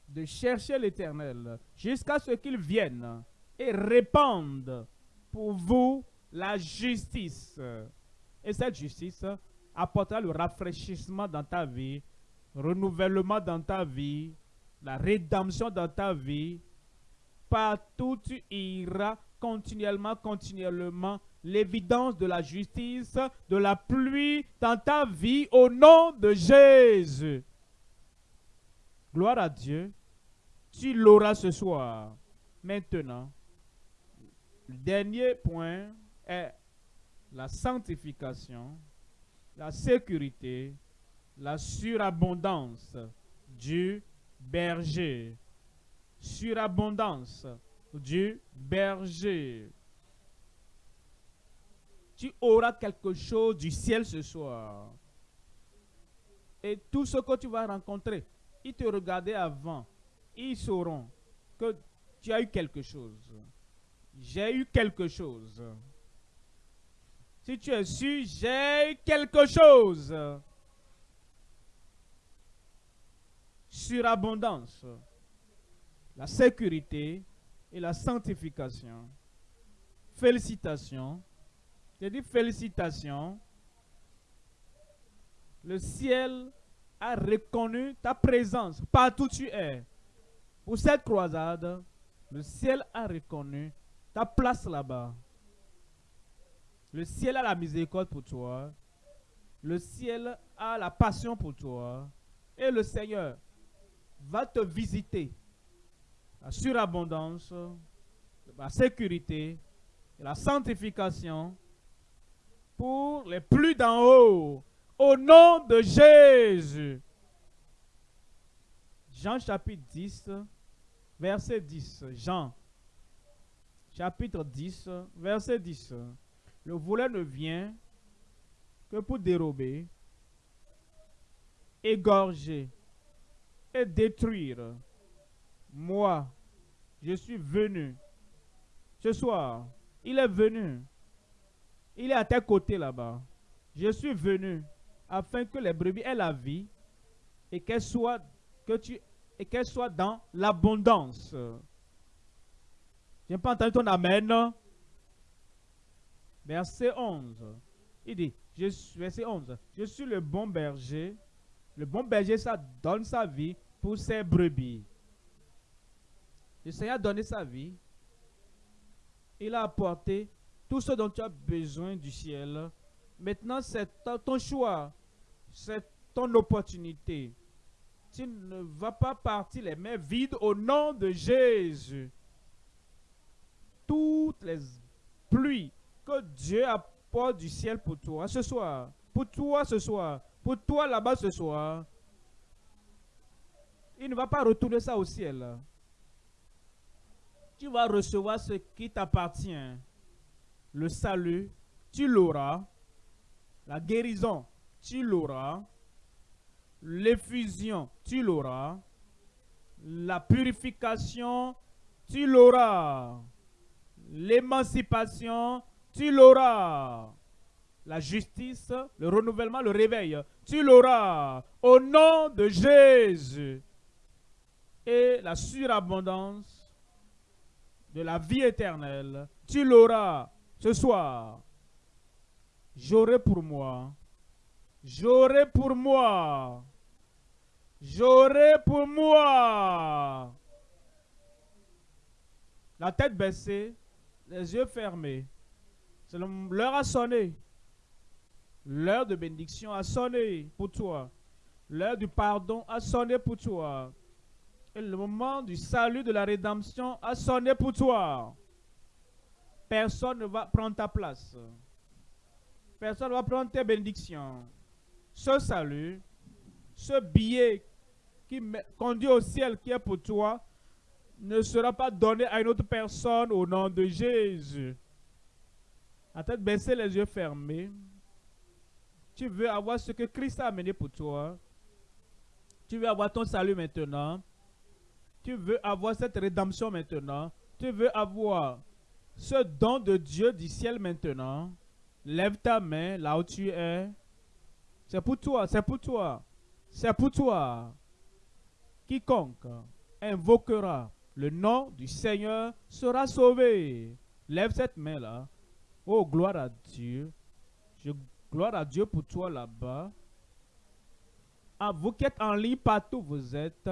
de chercher l'Éternel jusqu'à ce qu'il vienne et répande pour vous la justice. Et cette justice apportera le rafraîchissement dans ta vie, renouvellement dans ta vie, la rédemption dans ta vie. Partout tu iras continuellement, continuellement, l'évidence de la justice, de la pluie dans ta vie au nom de Jésus. Gloire à Dieu. Tu l'auras ce soir. Maintenant, le dernier point est la sanctification, la sécurité, la surabondance du berger. Surabondance du berger. Tu auras quelque chose du ciel ce soir. Et tout ce que tu vas rencontrer, ils te regardaient avant. Ils sauront que tu as eu quelque chose. J'ai eu quelque chose. Si tu es su, j'ai eu quelque chose. Surabondance, la sécurité et la sanctification. Félicitations. J'ai dit félicitations. Le ciel a reconnu ta présence partout où tu es. Pour cette croisade, le ciel a reconnu ta place là-bas. Le ciel a la miséricorde pour toi. Le ciel a la passion pour toi. Et le Seigneur va te visiter. La surabondance, la sécurité, la sanctification pour les plus d'en haut. Au nom de Jésus. Jean chapitre 10, verset 10. Jean chapitre 10, verset 10. Le voleur ne vient que pour dérober, égorger et détruire. Moi, je suis venu. Ce soir, il est venu. Il est à tes côtés là-bas. Je suis venu afin que les brebis aient la vie et qu'elles soient, que tu, et qu'elles soient dans l'abondance. Je n'ai pas entendu ton Amen. Verset 11. Il dit, verset 11, je suis le bon berger. Le bon berger, ça donne sa vie pour ses brebis. Le Seigneur a donné sa vie. Il a apporté tout ce dont tu as besoin du ciel. Maintenant, c'est ton choix. C'est ton opportunité. Tu ne vas pas partir les mains vides au nom de Jésus. Toutes les pluies que Dieu apporte du ciel pour toi ce soir, pour toi ce soir, pour toi là-bas ce soir, il ne va pas retourner ça au ciel. Tu vas recevoir ce qui t'appartient. Le salut, tu l'auras. La guérison, tu l'auras. L'effusion, tu l'auras. La purification, tu l'auras. L'émancipation, tu l'auras. La justice, le renouvellement, le réveil, tu l'auras. Au nom de Jésus. Et la surabondance de la vie éternelle, tu l'auras ce soir. J'aurai pour moi. J'aurai pour moi. J'aurai pour moi. La tête baissée, les yeux fermés. L'heure a sonné. L'heure de bénédiction a sonné pour toi. L'heure du pardon a sonné pour toi. Et le moment du salut, de la rédemption a sonné pour toi. Personne ne va prendre ta place. Personne ne va prendre tes bénédictions. Ce salut, ce billet qui conduit au ciel qui est pour toi, ne sera pas donné à une autre personne au nom de Jésus. À tête baissée, les yeux fermés. Tu veux avoir ce que Christ a amené pour toi. Tu veux avoir ton salut maintenant. Tu veux avoir cette rédemption maintenant. Tu veux avoir ce don de Dieu du ciel maintenant. Lève ta main là où tu es. C'est pour toi, c'est pour toi. C'est pour toi. Quiconque invoquera le nom du Seigneur sera sauvé. Lève cette main-là. Oh, gloire à Dieu. Gloire à Dieu pour toi là-bas. Ah, vous qui êtes en ligne partout vous êtes,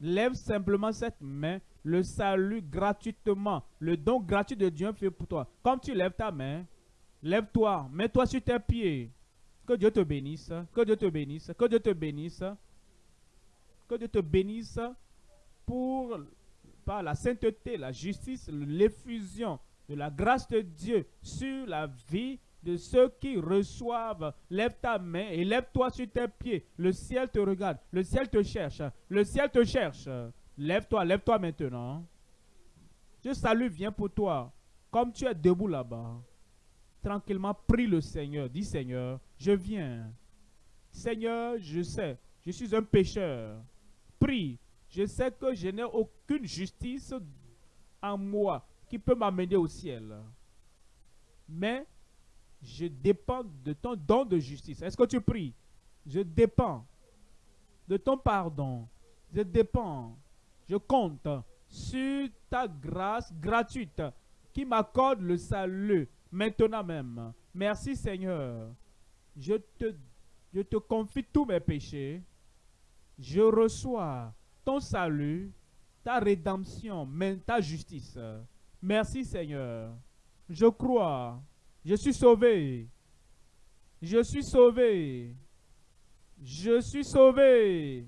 lève simplement cette main. Le salut gratuitement. Le don gratuit de Dieu fait pour toi. Comme tu lèves ta main, lève-toi, mets-toi sur tes pieds. Que Dieu te bénisse. Que Dieu te bénisse. Que Dieu te bénisse. Que Dieu te bénisse pour par la sainteté, la justice, l'effusion de la grâce de Dieu sur la vie de ceux qui reçoivent. Lève ta main et lève-toi sur tes pieds. Le ciel te regarde. Le ciel te cherche. Le ciel te cherche. Lève-toi, lève-toi maintenant. Je salue, viens pour toi. Comme tu es debout là-bas, tranquillement, prie le Seigneur. Dis Seigneur, je viens. Seigneur, je sais, je suis un pécheur. Prie. Je sais que je n'ai aucune justice en moi qui peut m'amener au ciel. Mais je dépends de ton don de justice. Est-ce que tu pries? Je dépends de ton pardon. Je dépends. Je compte sur ta grâce gratuite qui m'accorde le salut maintenant même. Merci Seigneur. Je te, confie tous mes péchés. Je reçois ton salut, ta rédemption, ta justice. Merci Seigneur. Je crois. Je suis sauvé. Je suis sauvé. Je suis sauvé.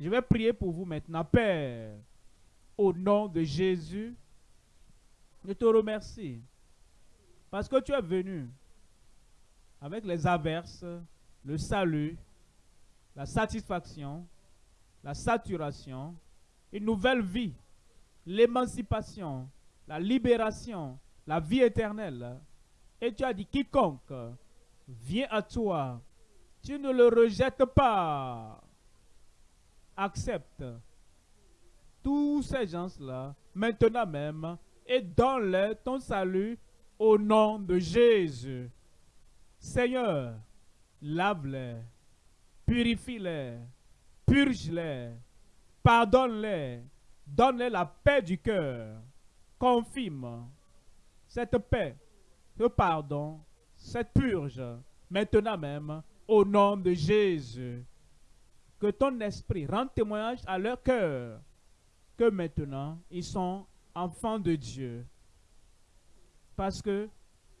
Je vais prier pour vous maintenant, Père. Au nom de Jésus, je te remercie. Parce que tu es venu avec les averses, le salut, la satisfaction, la saturation, une nouvelle vie, l'émancipation, la libération, la vie éternelle. Et tu as dit, quiconque vient à toi, tu ne le rejettes pas. Accepte tous ces gens-là, maintenant même, et donne-leur ton salut au nom de Jésus. Seigneur, lave-les, purifie-les, purge-les, pardonne-les, donne-les la paix du cœur, confirme cette paix, ce pardon, cette purge, maintenant même, au nom de Jésus. Que ton esprit rende témoignage à leur cœur que maintenant ils sont enfants de Dieu. Parce que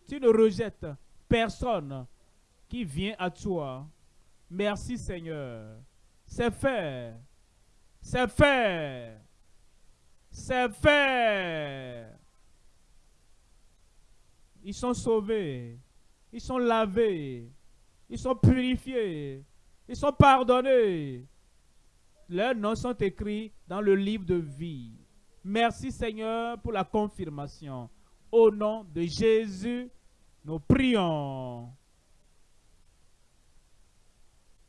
tu ne rejettes personne qui vient à toi. Merci Seigneur. C'est fait. C'est fait. C'est fait. Ils sont sauvés. Ils sont lavés. Ils sont purifiés. Ils sont pardonnés. Leurs noms sont écrits dans le livre de vie. Merci Seigneur pour la confirmation. Au nom de Jésus, nous prions.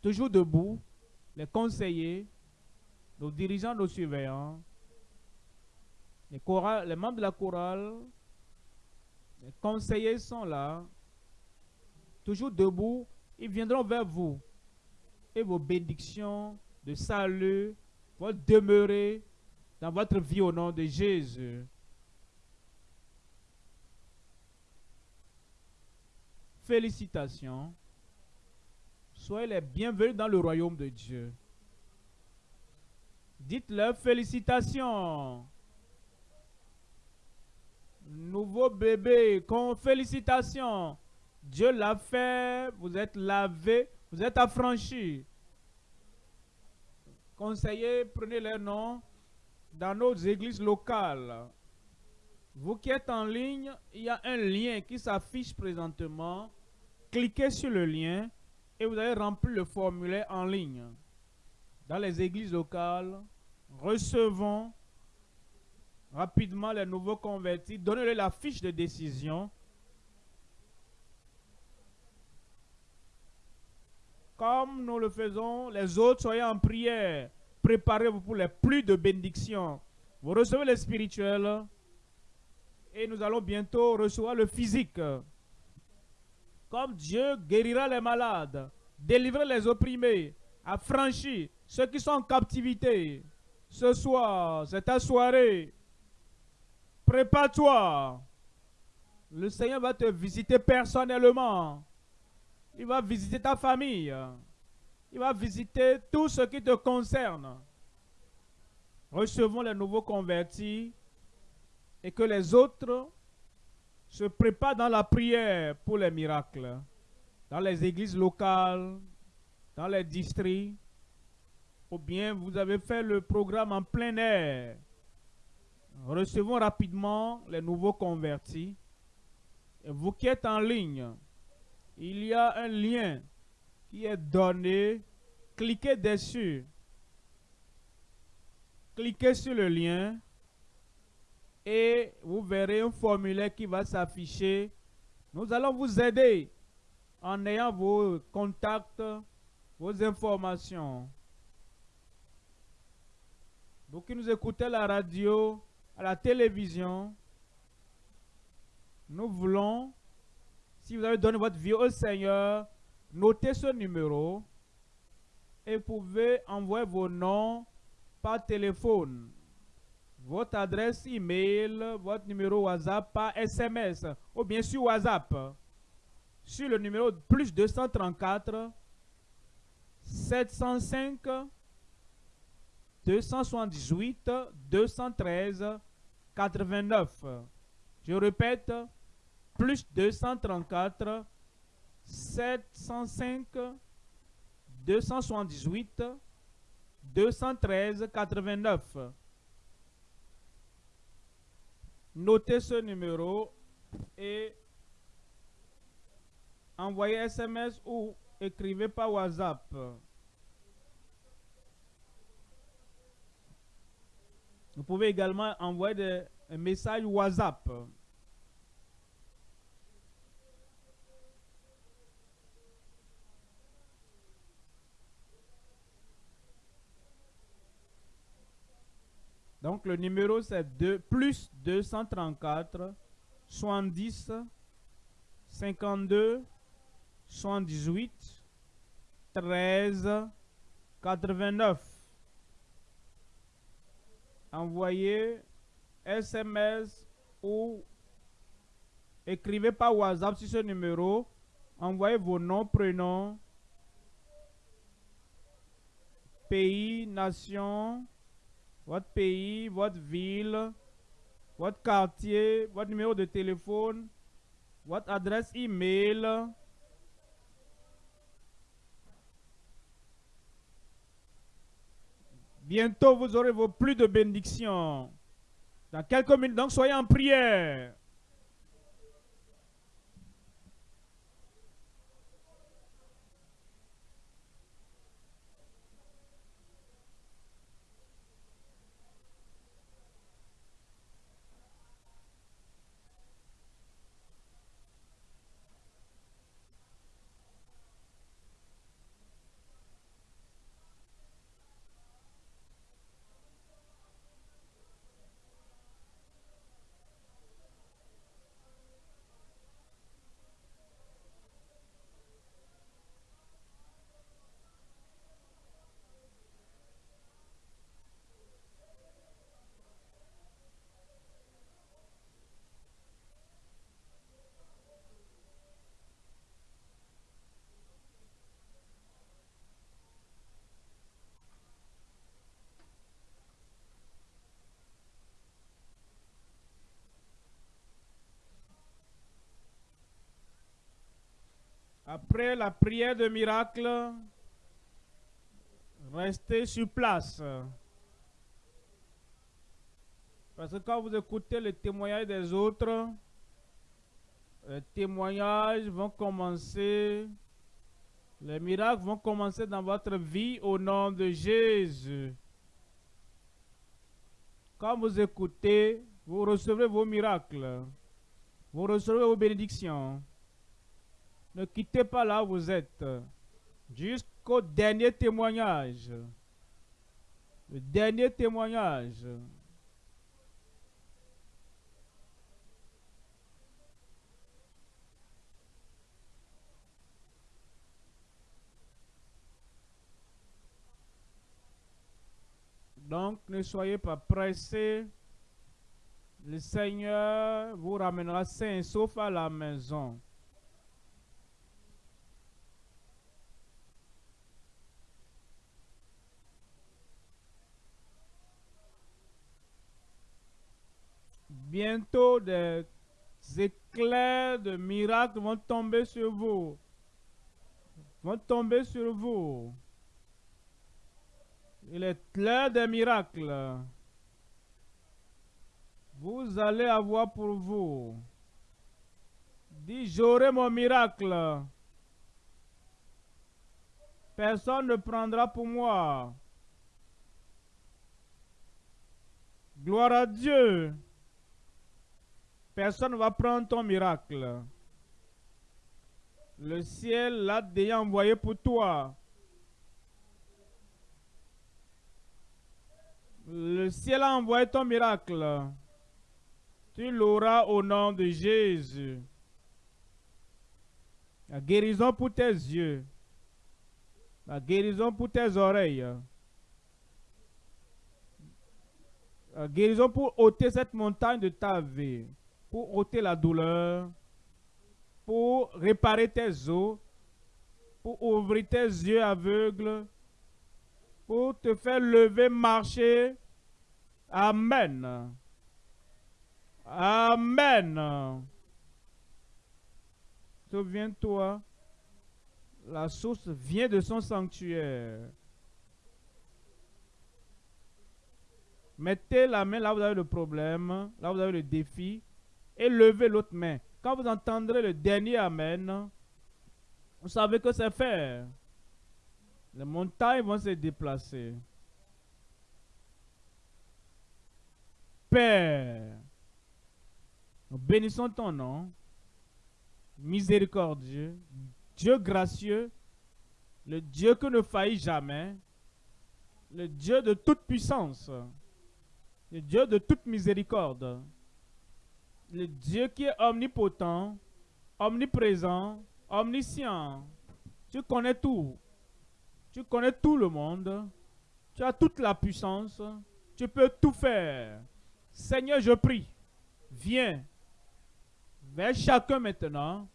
Toujours debout, les conseillers, nos dirigeants, nos surveillants, les, membres de la chorale, les conseillers sont là. Toujours debout, ils viendront vers vous. Et vos bénédictions de salut vont demeurer dans votre vie au nom de Jésus. Félicitations. Soyez les bienvenus dans le royaume de Dieu. Dites-leur félicitations. Nouveau bébé, félicitations. Dieu l'a fait, vous êtes lavé, vous êtes affranchis. Conseillers, prenez leur nom dans nos églises locales. Vous qui êtes en ligne, il y a un lien qui s'affiche présentement. Cliquez sur le lien et vous allez remplir le formulaire en ligne. Dans les églises locales, recevons rapidement les nouveaux convertis, donnez-leur la fiche de décision. Comme nous le faisons, les autres, soyez en prière. Préparez-vous pour les plus de bénédictions. Vous recevez le spirituel et nous allons bientôt recevoir le physique. Comme Dieu guérira les malades, délivrera les opprimés, affranchit ceux qui sont en captivité. Ce soir, c'est ta soirée. Prépare-toi. Le Seigneur va te visiter personnellement. Il va visiter ta famille. Il va visiter tout ce qui te concerne. Recevons les nouveaux convertis et que les autres se préparent dans la prière pour les miracles. Dans les églises locales, dans les districts, ou bien vous avez fait le programme en plein air. Recevons rapidement les nouveaux convertis. Et vous qui êtes en ligne, il y a un lien qui est donné. Cliquez dessus. Cliquez sur le lien et vous verrez un formulaire qui va s'afficher. Nous allons vous aider en ayant vos contacts, vos informations. Vous qui nous écoutez la radio, à la télévision, nous voulons, si vous avez donné votre vie au Seigneur, notez ce numéro et vous pouvez envoyer vos noms par téléphone, votre adresse email, votre numéro WhatsApp par SMS ou bien sur WhatsApp. Sur le numéro plus 234 705 278 213 89. Je répète, plus 234 705 278 213 89. Notez ce numéro et envoyez SMS ou écrivez par WhatsApp. Vous pouvez également envoyer des messages WhatsApp. Donc le numéro c'est plus 234 70 52 78 13 89. Envoyez SMS ou écrivez par WhatsApp sur ce numéro. Envoyez vos noms, prénoms, pays, nation, votre pays, votre ville, votre quartier, votre numéro de téléphone, votre adresse email. Bientôt, vous aurez vos plus de bénédictions. Dans quelques minutes, donc soyez en prière. Après la prière de miracle, restez sur place. Parce que quand vous écoutez le témoignage des autres, les témoignages vont commencer, les miracles vont commencer dans votre vie au nom de Jésus. Quand vous écoutez, vous recevrez vos miracles, vous recevrez vos bénédictions. Ne quittez pas là où vous êtes. jusqu'au dernier témoignage. Le dernier témoignage. Donc, ne soyez pas pressés. Le Seigneur vous ramènera sain et sauf à la maison. Bientôt, des éclairs de miracles vont tomber sur vous. Vont tomber sur vous. Il est l'heure des miracles. Vous allez avoir pour vous. Dis, j'aurai mon miracle. Personne ne prendra pour moi. Gloire à Dieu. Personne ne va prendre ton miracle. Le ciel l'a déjà envoyé pour toi. Le ciel a envoyé ton miracle. Tu l'auras au nom de Jésus. La guérison pour tes yeux. La guérison pour tes oreilles. La guérison pour ôter cette montagne de ta vie pour ôter la douleur, pour réparer tes os, pour ouvrir tes yeux aveugles, pour te faire lever, marcher. Amen. Amen. Souviens-toi, la source vient de son sanctuaire. Mettez la main là où vous avez le problème, là où vous avez le défi, et levez l'autre main. Quand vous entendrez le dernier Amen, vous savez que c'est fait. Les montagnes vont se déplacer. Père, nous bénissons ton nom, miséricordieux, Dieu gracieux, le Dieu que ne faillit jamais, le Dieu de toute puissance, le Dieu de toute miséricorde le Dieu qui est omnipotent, omniprésent, omniscient. Tu connais tout. Tu connais tout le monde. Tu as toute la puissance. Tu peux tout faire. Seigneur, je prie. Viens vers chacun maintenant.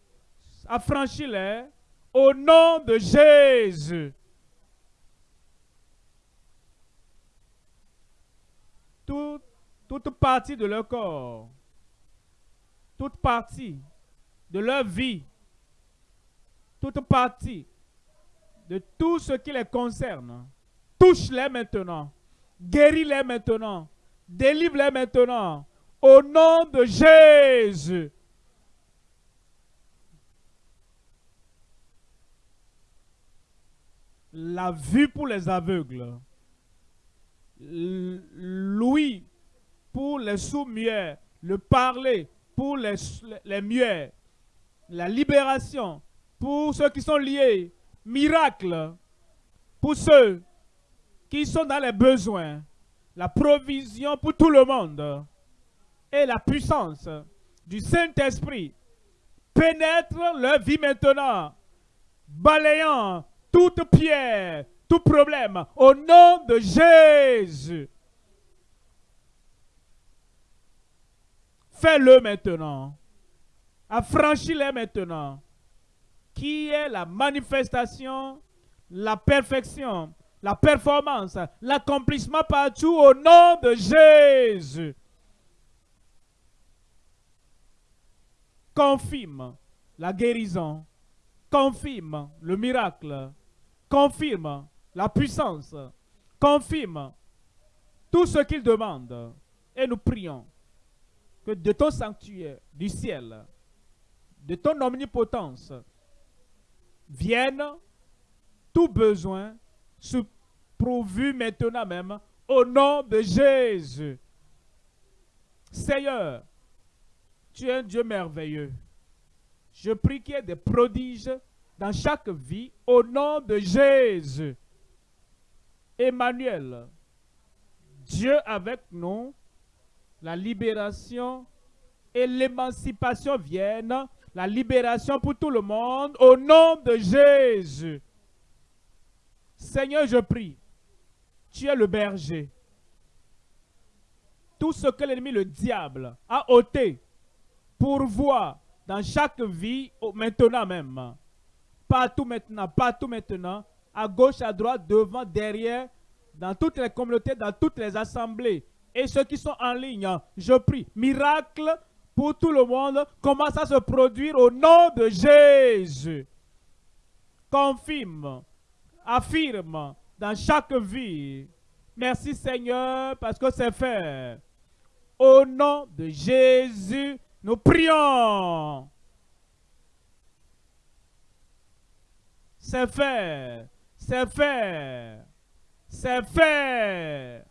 Affranchis-les au nom de Jésus. toute partie de leur corps toute partie de leur vie, toute partie de tout ce qui les concerne, touche-les maintenant, guéris-les maintenant, délivre-les maintenant, au nom de Jésus. La vue pour les aveugles, l'ouïe pour les sourds-muets, le parler pour les, les muets, la libération pour ceux qui sont liés, miracle pour ceux qui sont dans les besoins, la provision pour tout le monde et la puissance du Saint-Esprit pénètre leur vie maintenant, balayant toute pierre, tout problème, au nom de Jésus. Fais-le maintenant. Affranchis-les maintenant. Qui est la manifestation, la perfection, la performance, l'accomplissement partout au nom de Jésus. Confirme la guérison. Confirme le miracle. Confirme la puissance. Confirme tout ce qu'il demande. Et nous prions de ton sanctuaire, du ciel, de ton omnipotence, vienne tout besoin pourvu maintenant même au nom de Jésus. Seigneur, tu es un Dieu merveilleux. Je prie qu'il y ait des prodiges, dans chaque vie au nom de Jésus. Emmanuel, Dieu avec nous, la libération et l'émancipation viennent, la libération pour tout le monde au nom de Jésus. Seigneur, je prie, tu es le berger. Tout ce que l'ennemi, le diable, a ôté pour voir dans chaque vie, maintenant même. Partout maintenant, partout maintenant, à gauche, à droite, devant, derrière, dans toutes les communautés, dans toutes les assemblées. Et ceux qui sont en ligne, je prie, miracle pour tout le monde commence à se produire au nom de Jésus. Confirme, affirme dans chaque vie. Merci Seigneur parce que c'est fait. Au nom de Jésus, nous prions. C'est fait. C'est fait. C'est fait.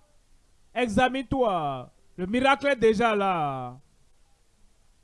Examine-toi. Le miracle est déjà là.